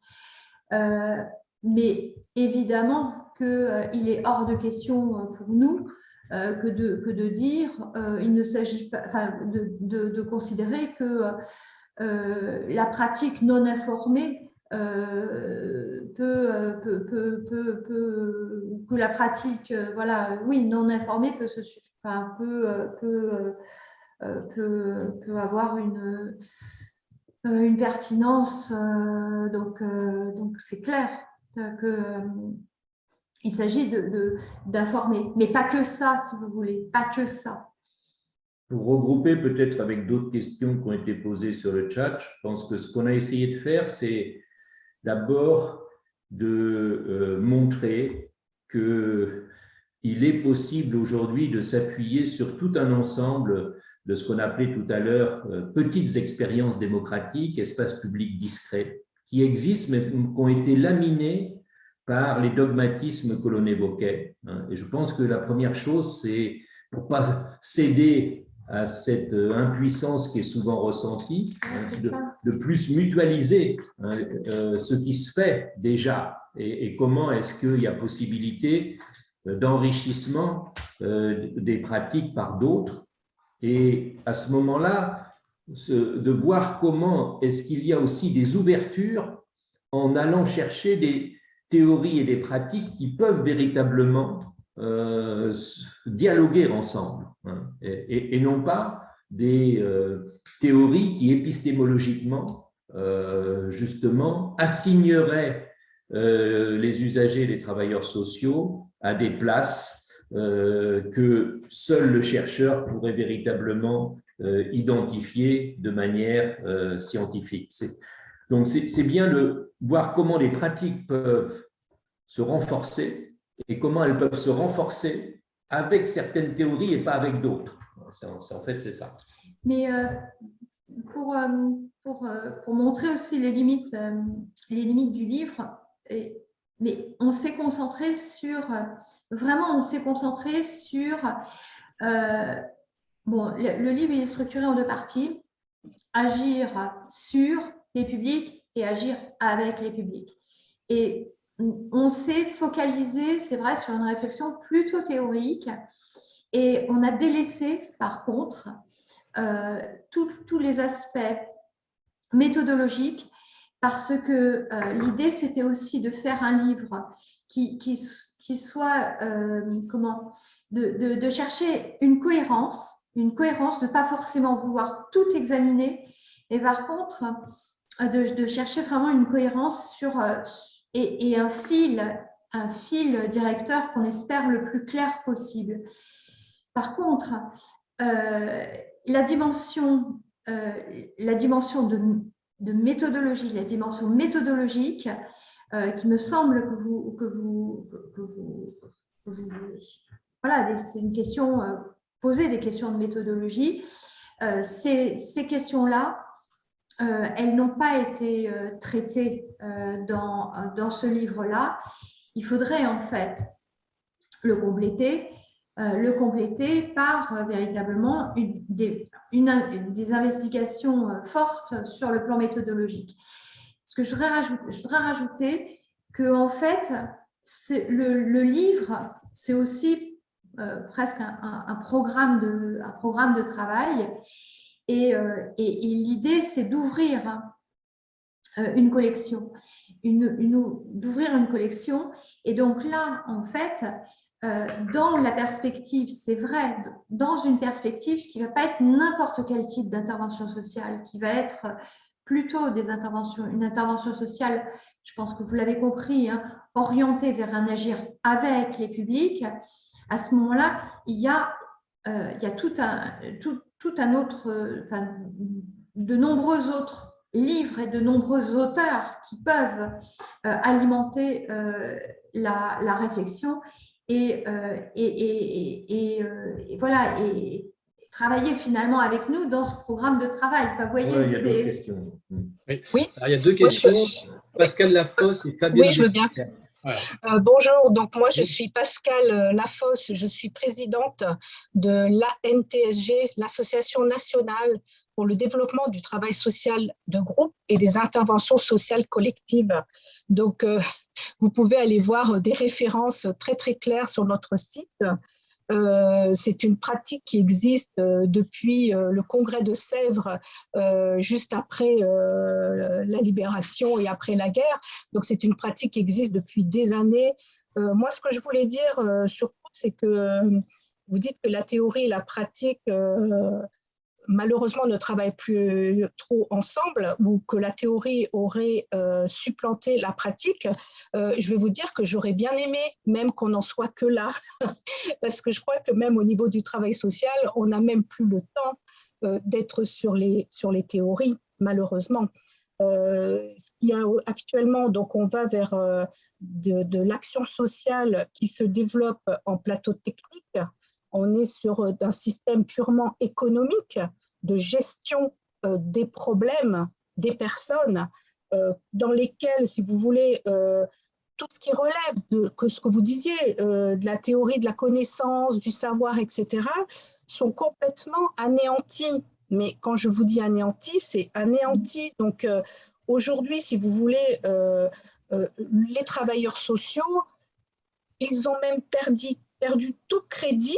mais évidemment qu'il est hors de question pour nous que, de, que de dire, il ne s'agit pas, enfin, de, de, de, considérer que la pratique non informée euh, euh, peut, peut, peut, peut, que la pratique, euh, voilà, oui, non informée peut, se, enfin, peut, peut, avoir une, une pertinence. donc, donc c'est clair que il s'agit d'informer, mais pas que ça, si vous voulez, pas que ça. Pour regrouper peut-être avec d'autres questions qui ont été posées sur le chat, je pense que ce qu'on a essayé de faire, c'est d'abord de euh, montrer qu'il est possible aujourd'hui de s'appuyer sur tout un ensemble de ce qu'on appelait tout à l'heure euh, petites expériences démocratiques, espaces publics discrets, qui existent mais qui ont été laminés par les dogmatismes que l'on évoquait. Hein. Et je pense que la première chose, c'est pour pas céder à cette euh, impuissance qui est souvent ressentie, hein, de, plus mutualiser hein, euh, ce qui se fait déjà et, comment est-ce qu'il y a possibilité euh, d'enrichissement des pratiques par d'autres. Et à ce moment-là, de voir comment est-ce qu'il y a aussi des ouvertures en allant chercher des théories et des pratiques qui peuvent véritablement euh, dialoguer ensemble hein, et, non pas des euh, théories qui épistémologiquement, euh, justement, assigneraient les usagers, les travailleurs sociaux à des places que seul le chercheur pourrait véritablement identifier de manière scientifique. Donc, c'est bien de voir comment les pratiques peuvent se renforcer et comment elles peuvent se renforcer avec certaines théories et pas avec d'autres. En fait, c'est ça. Mais euh, pour, euh, pour, euh, pour, montrer aussi les limites, les limites du livre, mais on s'est concentré sur, vraiment, on s'est concentré sur, bon, le, livre est structuré en deux parties, agir sur les publics et agir avec les publics. Et on s'est focalisé, c'est vrai, sur une réflexion plutôt théorique et on a délaissé, par contre, euh, tous les aspects méthodologiques parce que euh, l'idée, c'était aussi de faire un livre qui, qui, soit, euh, comment, de, de, chercher une cohérence, une cohérence, de ne pas forcément vouloir tout examiner, et par contre, de, de chercher vraiment une cohérence sur, et, un fil, directeur qu'on espère le plus clair possible. Par contre, euh, la dimension, euh, de, méthodologie, la dimension méthodologique, euh, qui me semble que vous, que voilà, c'est une question, poser des questions de méthodologie. ces questions-là, euh, elles n'ont pas été euh, traitées euh, dans, dans ce livre-là. Il faudrait en fait le compléter, le compléter par véritablement des, des, investigations fortes sur le plan méthodologique. Ce que je voudrais rajouter, je que en fait, le, livre, c'est aussi presque un, programme de, un programme de travail euh, et, l'idée, c'est d'ouvrir hein, euh, une collection, d'ouvrir une, collection. Et donc là, en fait, euh, dans la perspective, c'est vrai, dans une perspective qui ne va pas être n'importe quel type d'intervention sociale, qui va être plutôt une intervention sociale, je pense que vous l'avez compris, hein, orientée vers un agir avec les publics, à ce moment-là, il y a, il y a tout, un, tout, tout un autre, euh, enfin, de nombreux autres livres et de nombreux auteurs qui peuvent euh, alimenter euh, la, réflexion et, et, et, voilà, et travailler finalement avec nous dans ce programme de travail. Vous voyez, il y a deux questions. Oui. il y a deux questions. Pascal Lafosse et Fabien. Oui, je veux bien. Euh, bonjour, donc moi je suis Pascal euh, Lafosse, je suis présidente de l'ANTSG, l'Association nationale pour le développement du travail social de groupe et des interventions sociales collectives. Donc euh, vous pouvez aller voir des références très très claires sur notre site c'est une pratique qui existe euh, depuis euh, le congrès de Sèvres, juste après la libération et après la guerre. Donc, c'est une pratique qui existe depuis des années. moi, ce que je voulais dire surtout, c'est que vous dites que la théorie et la pratique malheureusement ne travaillent plus trop ensemble ou que la théorie aurait euh, supplanté la pratique, euh, je vais vous dire que j'aurais bien aimé même qu'on n'en soit que là, [LAUGHS] parce que je crois que même au niveau du travail social, on n'a même plus le temps euh, d'être sur les, sur les théories, malheureusement. il y a actuellement, donc on va vers de, de l'action sociale qui se développe en plateau technique, on est sur un système purement économique de gestion euh, des problèmes des personnes euh, dans lesquelles, si vous voulez, euh, tout ce qui relève de ce que vous disiez, de la théorie de la connaissance, du savoir, etc., sont complètement anéantis. Mais quand je vous dis anéantis, c'est anéanti. Donc aujourd'hui, si vous voulez, les travailleurs sociaux, ils ont même perdu tout crédit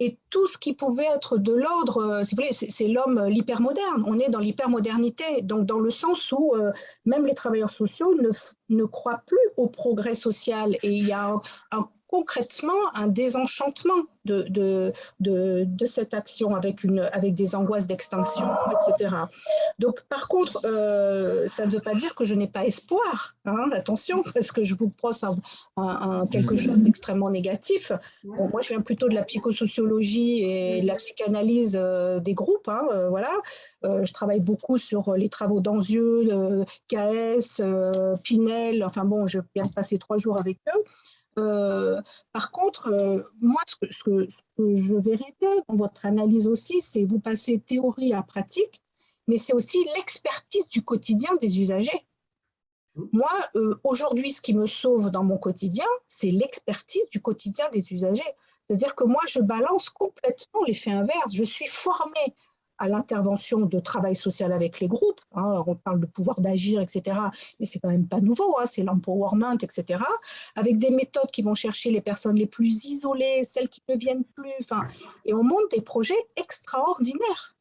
et tout ce qui pouvait être de l'ordre, euh, c'est l'homme, euh, l'hypermoderne. On est dans l'hypermodernité, donc dans le sens où euh, même les travailleurs sociaux ne, ne, croient plus au progrès social. Et il y a un, concrètement un désenchantement de, de, de, cette action avec, une, avec des angoisses d'extinction, etc. Donc, par contre, euh, ça ne veut pas dire que je n'ai pas espoir, hein, attention, parce que je vous pense un, quelque chose d'extrêmement négatif. moi, je viens plutôt de la psychosociologie et de la psychanalyse euh, des groupes, hein, euh, voilà. je travaille beaucoup sur les travaux d'Anzieux, KS, Pinel, enfin bon, je viens de passer trois jours avec eux. Euh, par contre, euh, moi, ce que, ce, que, je verrais bien dans votre analyse aussi, c'est vous passer théorie à pratique, mais c'est aussi l'expertise du quotidien des usagers. Moi, euh, aujourd'hui, ce qui me sauve dans mon quotidien, c'est l'expertise du quotidien des usagers. C'est-à-dire que moi, je balance complètement l'effet inverse. Je suis formée à l'intervention de travail social avec les groupes. Hein, on parle de pouvoir d'agir, etc. Mais c'est quand même pas nouveau, hein, c'est l'empowerment, etc. Avec des méthodes qui vont chercher les personnes les plus isolées, celles qui ne viennent plus. Et on monte des projets extraordinaires.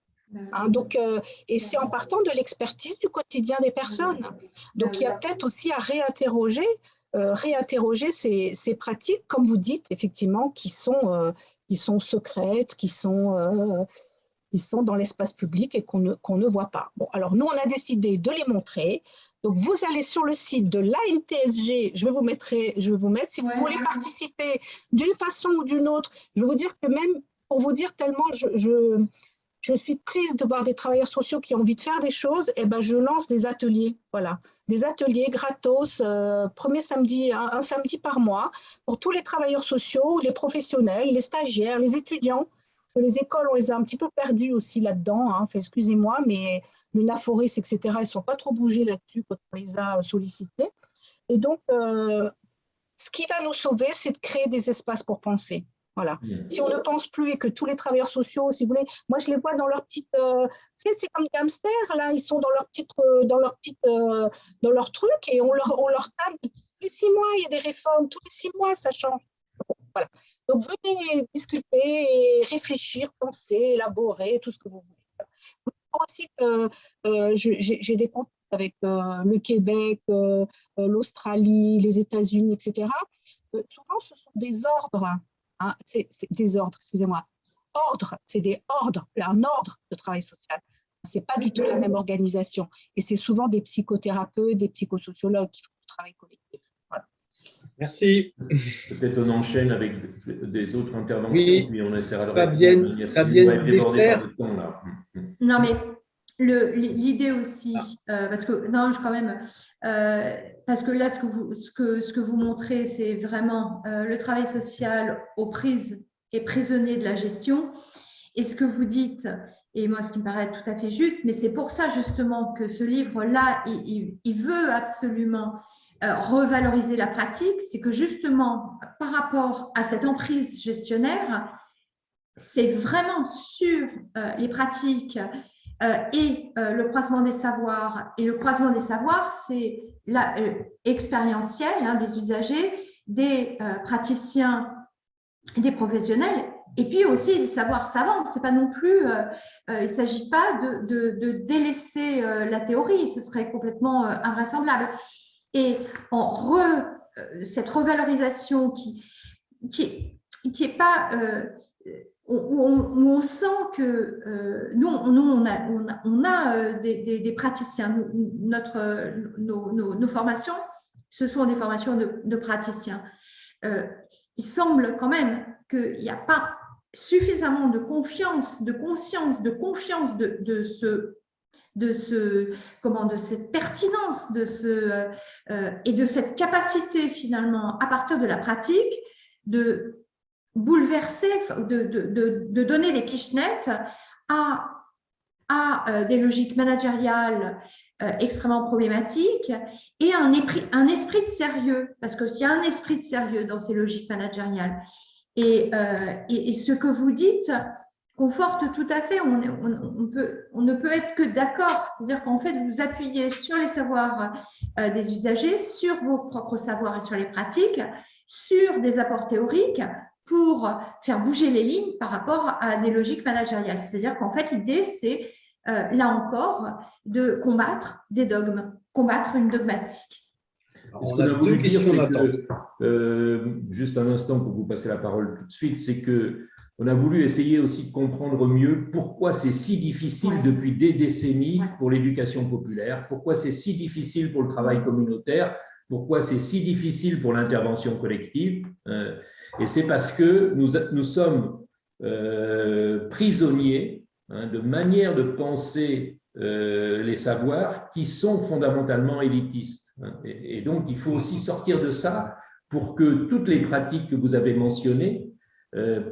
Hein, donc, euh, et c'est en partant de l'expertise du quotidien des personnes. Donc, il y a peut-être aussi à réinterroger, euh, réinterroger ces, ces, pratiques, comme vous dites, effectivement, qui sont, euh, qui sont secrètes, qui sont qui sont dans l'espace public et qu'on ne, qu'on ne voit pas. Bon, alors nous, on a décidé de les montrer. Donc, vous allez sur le site de l'ANTSG, je vais vous mettre, je vais vous mettre si vous voulez participer d'une façon ou d'une autre. Je vais vous dire que même, pour vous dire tellement, je, je, je suis triste de voir des travailleurs sociaux qui ont envie de faire des choses, et eh ben je lance des ateliers, voilà, des ateliers gratos, euh, premier samedi, un, samedi par mois, pour tous les travailleurs sociaux, les professionnels, les stagiaires, les étudiants, les écoles, on les a un petit peu perdues aussi là-dedans. Hein. Excusez-moi, mais l'UNAFORIS, etc., ils ne sont pas trop bougés là-dessus quand on les a sollicités. Et donc, euh, ce qui va nous sauver, c'est de créer des espaces pour penser. Voilà. Si on ne pense plus et que tous les travailleurs sociaux, si vous voulez, moi je les vois dans leur petite, euh, c'est comme des hamsters là, ils sont dans leur petite, euh, dans leur petite, dans leur truc et on leur, on leur tous les six mois, il y a des réformes, tous les six mois ça change. Donc, venez discuter réfléchir, penser, élaborer, tout ce que vous voulez. Aussi que euh, j'ai des contacts avec euh, le Québec, euh, l'Australie, les États-Unis, etc. souvent, ce sont des ordres, hein, c'est des ordres, excusez-moi, ordres, c'est des ordres, un ordre de travail social. Ce n'est pas du tout la même organisation. Et c'est souvent des psychothérapeutes, des psychosociologues qui font du travail collectif. Merci. Peut-être on enchaîne avec des autres interventions, oui. puis on essaiera de Fabienne, Fabienne Non, mais l'idée aussi, euh, parce que non, je, quand même, euh, parce que là, ce que vous, ce que, ce que vous montrez, c'est vraiment euh, le travail social aux prises et prisonnier de la gestion. Et ce que vous dites, et moi, ce qui me paraît tout à fait juste, mais c'est pour ça justement que ce livre-là, il, il, veut absolument euh, revaloriser la pratique, c'est que justement, par rapport à cette emprise gestionnaire, c'est vraiment sur euh, les pratiques euh, et le croisement des savoirs. Et le croisement des savoirs, c'est expérientiel hein, des usagers, des praticiens, des professionnels, et puis aussi des savoirs savants. C'est pas non plus, il ne s'agit pas de, de délaisser la théorie, ce serait complètement invraisemblable. Et en euh, cette revalorisation qui qui, qui est pas euh, où, on, sent que euh, nous, nous, on a, on a, des, praticiens. notre, nos, formations, ce sont des formations de, de praticiens. il semble quand même qu'il n'y a pas suffisamment de confiance, de conscience, de confiance de, de ce de, ce, comment, de cette pertinence de ce, euh, euh, et de cette capacité finalement, à partir de la pratique, de bouleverser, de, de, de donner des pichenettes à, à euh, des logiques managériales extrêmement problématiques et un esprit, un esprit de sérieux, parce qu'il y a un esprit de sérieux dans ces logiques managériales. Et, et ce que vous dites, conforte tout à fait. On, on, peut, on ne peut être que d'accord. C'est-à-dire qu'en fait, vous appuyez sur les savoirs euh, des usagers, sur vos propres savoirs et sur les pratiques, sur des apports théoriques pour faire bouger les lignes par rapport à des logiques managériales. C'est-à-dire qu'en fait, l'idée, c'est, euh, là encore, de combattre des dogmes, combattre une dogmatique. on a, deux questions d'attente. juste un instant pour vous passer la parole tout de suite, c'est que on a voulu essayer aussi de comprendre mieux pourquoi c'est si difficile depuis des décennies pour l'éducation populaire, pourquoi c'est si difficile pour le travail communautaire, pourquoi c'est si difficile pour l'intervention collective. Euh, et c'est parce que nous, nous sommes euh, prisonniers hein, de manières de penser euh, les savoirs qui sont fondamentalement élitistes. Hein. Et, et donc, il faut aussi sortir de ça pour que toutes les pratiques que vous avez mentionnées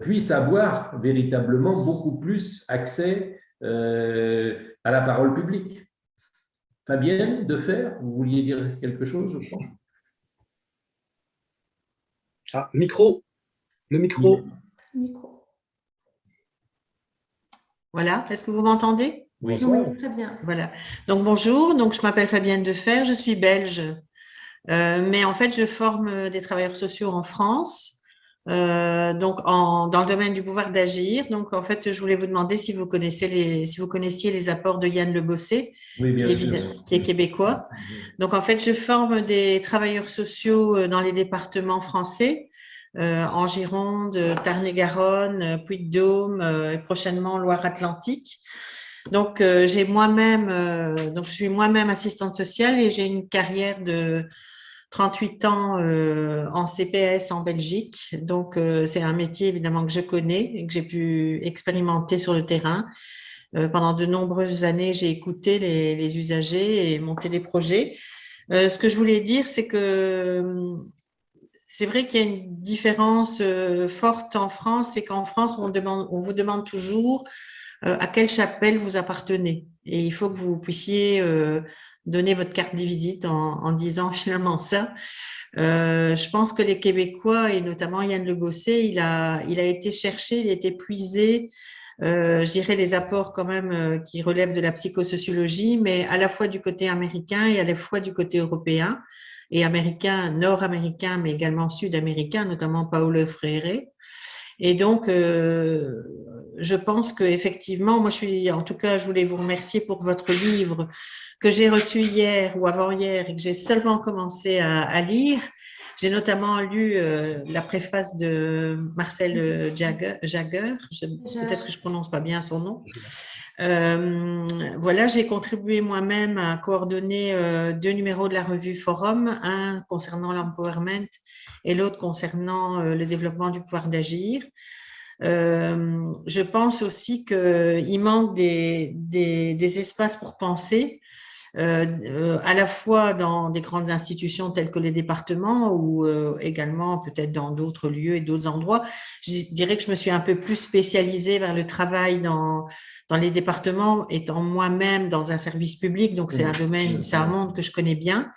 puissent avoir véritablement beaucoup plus accès euh, à la parole publique. Fabienne, de faire, vous vouliez dire quelque chose, je crois. Ah, micro, le micro. Micro. Voilà, est-ce que vous m'entendez? Oui, très bien. Voilà. Donc bonjour, donc je m'appelle Fabienne Defer, je suis belge, euh, mais en fait je forme des travailleurs sociaux en France euh, donc en, dans le domaine du pouvoir d'agir. Donc en fait, je voulais vous demander si vous connaissez les, si vous connaissiez les apports de Yann Le Bossé, qui, est, qui, est, québécois. Donc en fait, je forme des travailleurs sociaux euh, dans les départements français. Euh, en Gironde, Tarn-et-Garonne, Puy-de-Dôme, euh, prochainement Loire-Atlantique. Donc, j'ai moi-même, donc je suis moi-même assistante sociale et j'ai une carrière de 38 ans euh, en CPS en Belgique. Donc, euh, c'est un métier évidemment que je connais et que j'ai pu expérimenter sur le terrain. Euh, pendant de nombreuses années, j'ai écouté les, usagers et monté des projets. ce que je voulais dire, c'est que c'est vrai qu'il y a une différence forte en France, c'est qu'en France, on vous demande toujours à quelle chapelle vous appartenez. Et il faut que vous puissiez donner votre carte de visite en, disant [LAUGHS] finalement ça. Euh, je pense que les Québécois, et notamment Yann Le Gosset, il a, été cherché, il a été puisé, euh, je dirais les apports quand même euh, qui relèvent de la psychosociologie, mais à la fois du côté américain et à la fois du côté européen, et américain, nord-américain, mais également sud-américain, notamment Paulo Freire. Et donc, euh, je pense qu'effectivement, moi, je suis, en tout cas, je voulais vous remercier pour votre livre que j'ai reçu hier ou avant-hier et que j'ai seulement commencé à, lire. J'ai notamment lu euh, la préface de Marcel Jagger, peut-être que je prononce pas bien son nom. Euh, voilà, j'ai contribué moi-même à coordonner euh, deux numéros de la revue Forum, un concernant l'empowerment et l'autre concernant le développement du pouvoir d'agir. je pense aussi qu'il manque des, espaces pour penser euh, euh, à la fois dans des grandes institutions telles que les départements ou euh, également peut-être dans d'autres lieux et d'autres endroits. Je dirais que je me suis un peu plus spécialisée vers le travail dans, dans les départements, étant moi-même dans un service public, donc c'est un domaine, c'est un monde que je connais bien.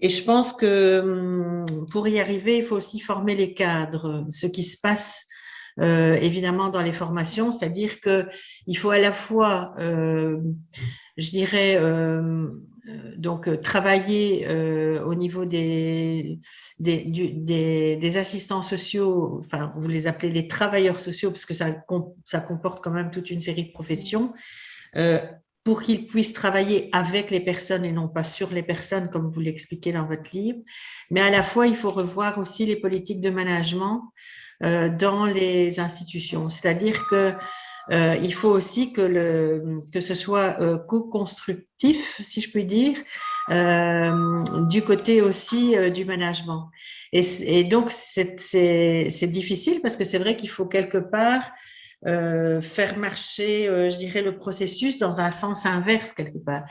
Et je pense que hum, pour y arriver, il faut aussi former les cadres, ce qui se passe euh, évidemment dans les formations, c'est-à-dire que il faut à la fois euh, je dirais, euh, euh, donc euh, travailler au niveau des, des, des, assistants sociaux, enfin vous les appelez les travailleurs sociaux parce que ça, ça comporte quand même toute une série de professions, pour qu'ils puissent travailler avec les personnes et non pas sur les personnes comme vous l'expliquez dans votre livre. Mais à la fois, il faut revoir aussi les politiques de management dans les institutions. C'est-à-dire que euh, il faut aussi que, le, que ce soit euh, co-constructif, si je puis dire, euh, du côté aussi euh, du management. Et, et donc, c'est difficile parce que c'est vrai qu'il faut quelque part euh, faire marcher, je dirais, le processus dans un sens inverse quelque part.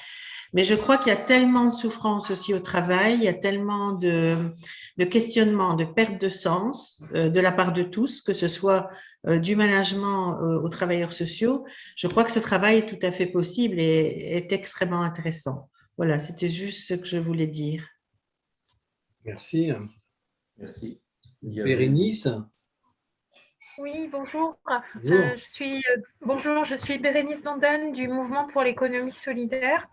Mais je crois qu'il y a tellement de souffrance aussi au travail, il y a tellement de, de questionnements, de perte de sens euh, de la part de tous, que ce soit euh, du management euh, aux travailleurs sociaux. Je crois que ce travail est tout à fait possible et est extrêmement intéressant. Voilà, c'était juste ce que je voulais dire. Merci. Merci. Bérénice? Oui, bonjour. je suis, bonjour, je suis Bérénice Dondon du Mouvement pour l'économie solidaire.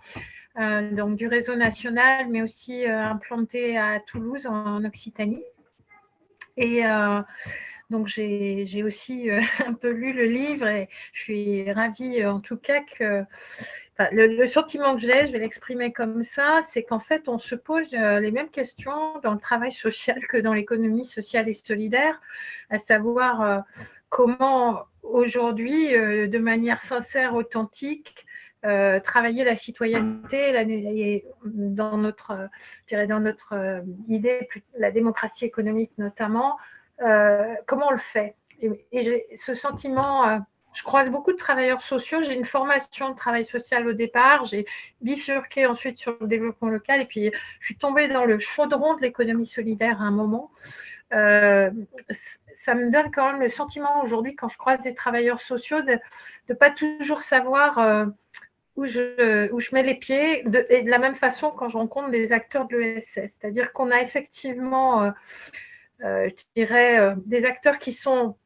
Euh, donc du réseau national, mais aussi euh, implanté à Toulouse en, Occitanie. Et euh, donc j'ai aussi [LAUGHS] un peu lu le livre et je suis ravie en tout cas que le, sentiment que j'ai, je vais l'exprimer comme ça, c'est qu'en fait, on se pose euh, les mêmes questions dans le travail social que dans l'économie sociale et solidaire, à savoir euh, comment aujourd'hui, de manière sincère, authentique, travailler la citoyenneté dans notre, dans notre idée, la démocratie économique notamment, comment on le fait? Et, et j'ai ce sentiment je croise beaucoup de travailleurs sociaux. J'ai une formation de travail social au départ. J'ai bifurqué ensuite sur le développement local. Et puis, je suis tombée dans le chaudron de l'économie solidaire à un moment. Euh, ça me donne quand même le sentiment aujourd'hui, quand je croise des travailleurs sociaux, de ne pas toujours savoir euh, où, je, mets les pieds. De, et de la même façon, quand je rencontre des acteurs de l'ESS. C'est-à-dire qu'on a effectivement, euh, je dirais, des acteurs qui sont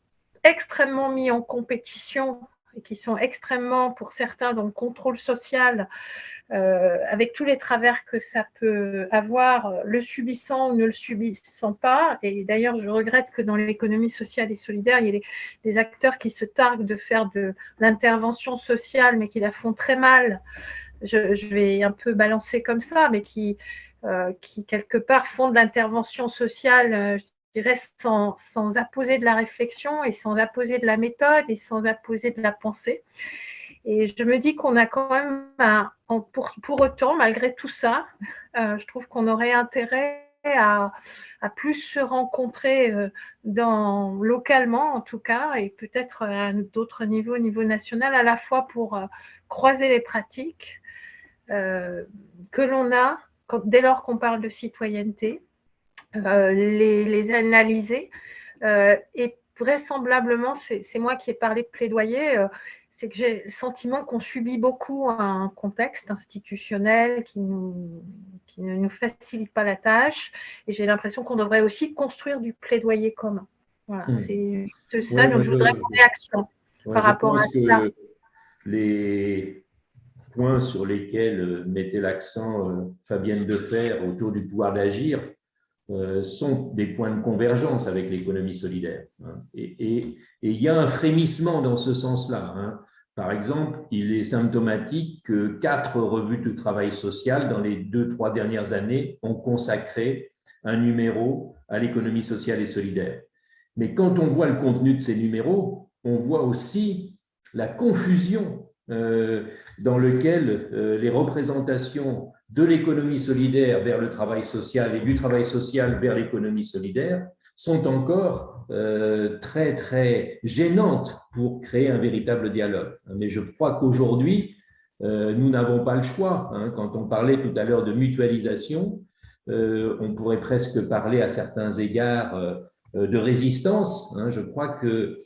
extrêmement mis en compétition et qui sont extrêmement, pour certains, dans le contrôle social, euh, avec tous les travers que ça peut avoir, le subissant ou ne le subissant pas. Et d'ailleurs, je regrette que dans l'économie sociale et solidaire, il y ait des acteurs qui se targuent de faire de l'intervention sociale, mais qui la font très mal. Je, vais un peu balancer comme ça, mais qui, euh, quelque part font de l'intervention sociale, euh, sans, sans apposer de la réflexion et sans apposer de la méthode et sans apposer de la pensée. Et je me dis qu'on a quand même, pour, pour, autant, malgré tout ça, euh, je trouve qu'on aurait intérêt à, à, plus se rencontrer euh, dans, localement, en tout cas, et peut-être à d'autres niveaux, au niveau national, à la fois pour euh, croiser les pratiques que l'on a dès lors qu'on parle de citoyenneté, euh, les, analyser. Euh, et vraisemblablement, c'est moi qui ai parlé de plaidoyer, euh, c'est que j'ai le sentiment qu'on subit beaucoup un contexte institutionnel qui, nous, qui, ne nous facilite pas la tâche. Et j'ai l'impression qu'on devrait aussi construire du plaidoyer commun. Voilà, hmm. c'est juste ça. donc, je voudrais une réaction par rapport à ça. Les points sur lesquels mettait l'accent Fabienne Defer autour du pouvoir d'agir sont des points de convergence avec l'économie solidaire. Hein. Et, il y a un frémissement dans ce sens-là. Hein. Par exemple, il est symptomatique que quatre revues de travail social dans les deux, trois dernières années ont consacré un numéro à l'économie sociale et solidaire. Mais quand on voit le contenu de ces numéros, on voit aussi la confusion euh, dans lequel euh, les représentations de l'économie solidaire vers le travail social et du travail social vers l'économie solidaire sont encore euh, très, très gênantes pour créer un véritable dialogue. Mais je crois qu'aujourd'hui, euh, nous n'avons pas le choix. Hein. Quand on parlait tout à l'heure de mutualisation, euh, on pourrait presque parler à certains égards de résistance. Hein. Je crois que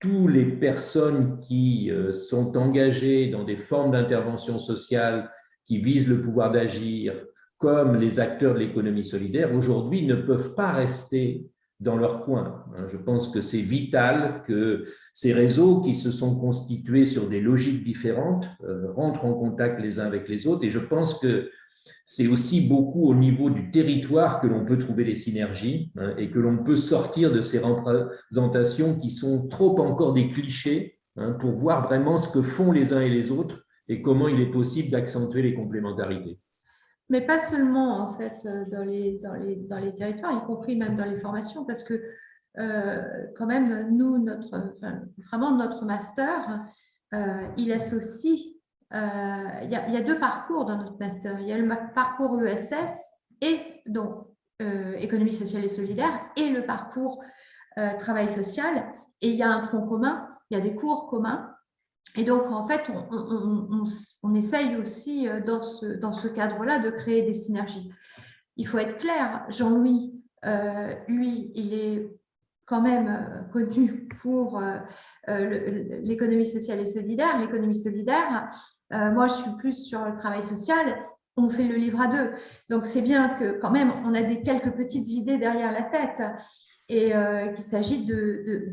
toutes les personnes qui sont engagées dans des formes d'intervention sociale qui visent le pouvoir d'agir, comme les acteurs de l'économie solidaire, aujourd'hui ne peuvent pas rester dans leur coin. Hein, je pense que c'est vital que ces réseaux qui se sont constitués sur des logiques différentes euh, rentrent en contact les uns avec les autres. Et je pense que c'est aussi beaucoup au niveau du territoire que l'on peut trouver des synergies hein, et que l'on peut sortir de ces représentations qui sont trop encore des clichés hein, pour voir vraiment ce que font les uns et les autres et comment il est possible d'accentuer les complémentarités. Mais pas seulement en fait dans les, dans, les, territoires, y compris même dans les formations, parce que euh, quand même, nous, notre, vraiment notre master, euh, il associe, euh, il, y a, y a, deux parcours dans notre master. Il y a le parcours ESS et donc économie sociale et solidaire et le parcours travail social. Et il y a un tronc commun, il y a des cours communs et donc, en fait, on, essaye aussi euh, dans ce, cadre-là de créer des synergies. Il faut être clair, Jean-Louis, euh, lui, il est quand même euh, connu pour l'économie sociale et solidaire. L'économie solidaire, moi, je suis plus sur le travail social. On fait le livre à deux. Donc, c'est bien que quand même, on a des quelques petites idées derrière la tête et euh, qu'il s'agit de,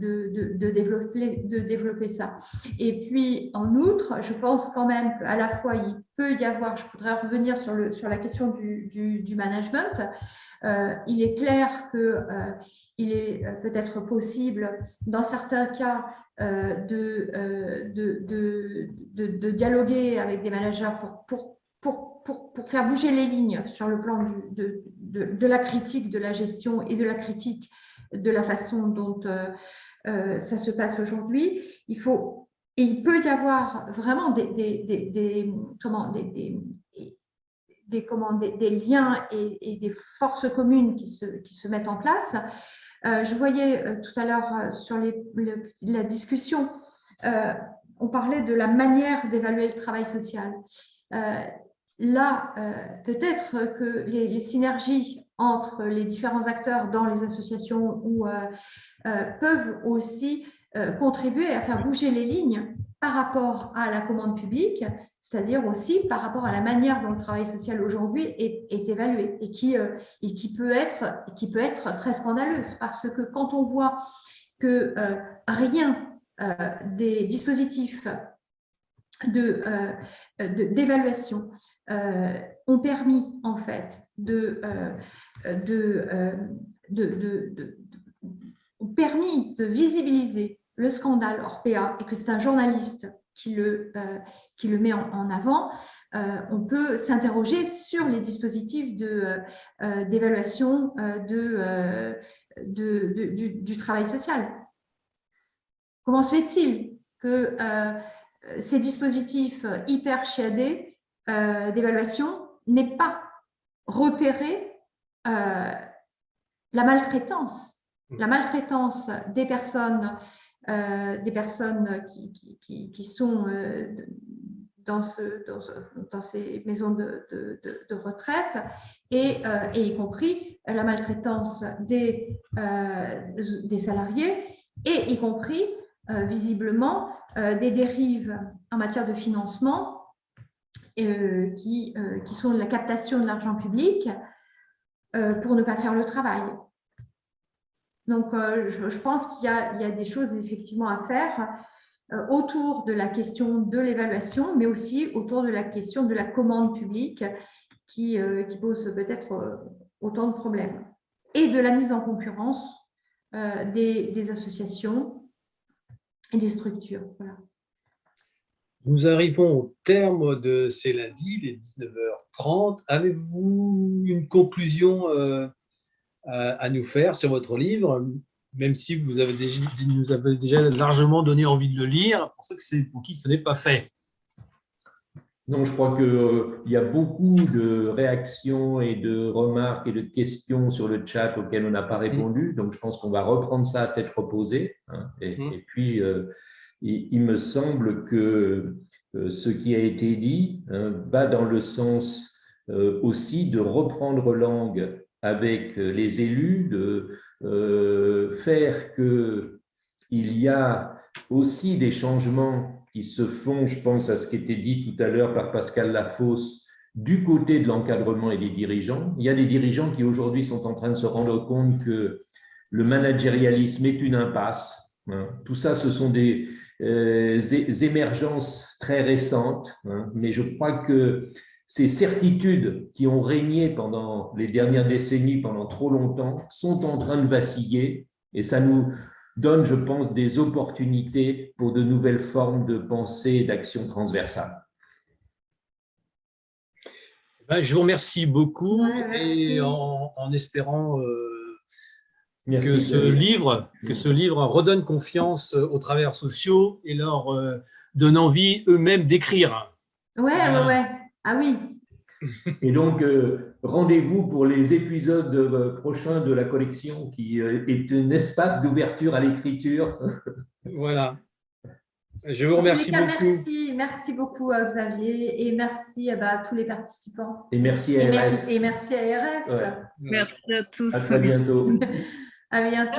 développer, ça. Et puis, en outre, je pense quand même qu'à la fois, il peut y avoir, je voudrais revenir sur, la question du, management, euh, il est clair qu'il est peut-être possible, dans certains cas, de, dialoguer avec des managers pour, pour, faire bouger les lignes sur le plan de, la critique de la gestion et de la critique de la façon dont ça se passe aujourd'hui. Il faut il peut y avoir vraiment des, des, des, comment, des, des, liens et, des forces communes qui se, qui se mettent en place. Euh, je voyais euh, tout à l'heure euh, sur les, la discussion, on parlait de la manière d'évaluer le travail social. là, peut-être que les, synergies entre les différents acteurs dans les associations ou, peuvent aussi euh, contribuer à faire bouger les lignes par rapport à la commande publique, c'est-à-dire aussi par rapport à la manière dont le travail social aujourd'hui est, évalué et qui, euh, et qui, peut être, qui peut être très scandaleuse. Parce que quand on voit que euh, rien des dispositifs d'évaluation ont permis en fait de, de, de, ont permis de visibiliser le scandale Orpea et que c'est un journaliste qui le, euh, qui le met en, avant, euh, on peut s'interroger sur les dispositifs euh, d'évaluation de, de, du, travail social. Comment se fait-il que ces dispositifs hyper chiadés d'évaluation n'aient pas repéré la maltraitance. La maltraitance des personnes euh, des personnes qui, qui, sont euh, dans, ce, dans, ces maisons de, de, retraite et, euh, et, y compris la maltraitance des, des salariés et y compris visiblement des dérives en matière de financement qui, qui sont la captation de l'argent public pour ne pas faire le travail. Donc, euh, je, pense qu'il y, a des choses effectivement à faire euh, autour de la question de l'évaluation, mais aussi autour de la question de la commande publique qui, euh, pose peut-être autant de problèmes. Et de la mise en concurrence des, associations et des structures. Nous arrivons au terme de ces lundis, les 19h30. Avez-vous une conclusion à, nous faire sur votre livre, même si vous avez déjà, nous avez déjà largement donné envie de le lire, pour ceux que c'est pour qui ce n'est pas fait? Non, je crois qu'il euh, y a beaucoup de réactions et de remarques et de questions sur le chat auxquelles on n'a pas répondu. Donc, je pense qu'on va reprendre ça à tête reposée. Hein. Mmh. et, puis, euh, il, me semble que euh, ce qui a été dit hein, va dans le sens aussi de reprendre langue avec euh, les élus, de euh, faire qu'il y a aussi des changements qui se font, je pense à ce qui était dit tout à l'heure par Pascal Lafosse, du côté de l'encadrement et des dirigeants. Il y a des dirigeants qui aujourd'hui sont en train de se rendre compte que le managérialisme est une impasse. Hein. Tout ça, ce sont des euh, émergences très récentes, hein. mais je crois que ces certitudes qui ont régné pendant les dernières décennies, pendant trop longtemps, sont en train de vaciller et ça nous donne, je pense, des opportunités pour de nouvelles formes de pensée et d'action transversale. Ben, je vous remercie beaucoup et en, espérant euh, que, ce livre, que ce livre redonne confiance aux travailleurs sociaux et leur euh, donne envie eux-mêmes d'écrire. Ouais, ouais, ouais. Ah oui. [LAUGHS] Et donc, euh, rendez-vous pour les épisodes euh, prochains de la collection qui euh, est un espace d'ouverture à l'écriture. [LAUGHS] voilà. Je vous remercie beaucoup. Merci, merci beaucoup à Xavier et merci bah, à tous les participants. Et merci à RS. Et merci, à RS. Merci à tous. À très bientôt. [LAUGHS] à bientôt.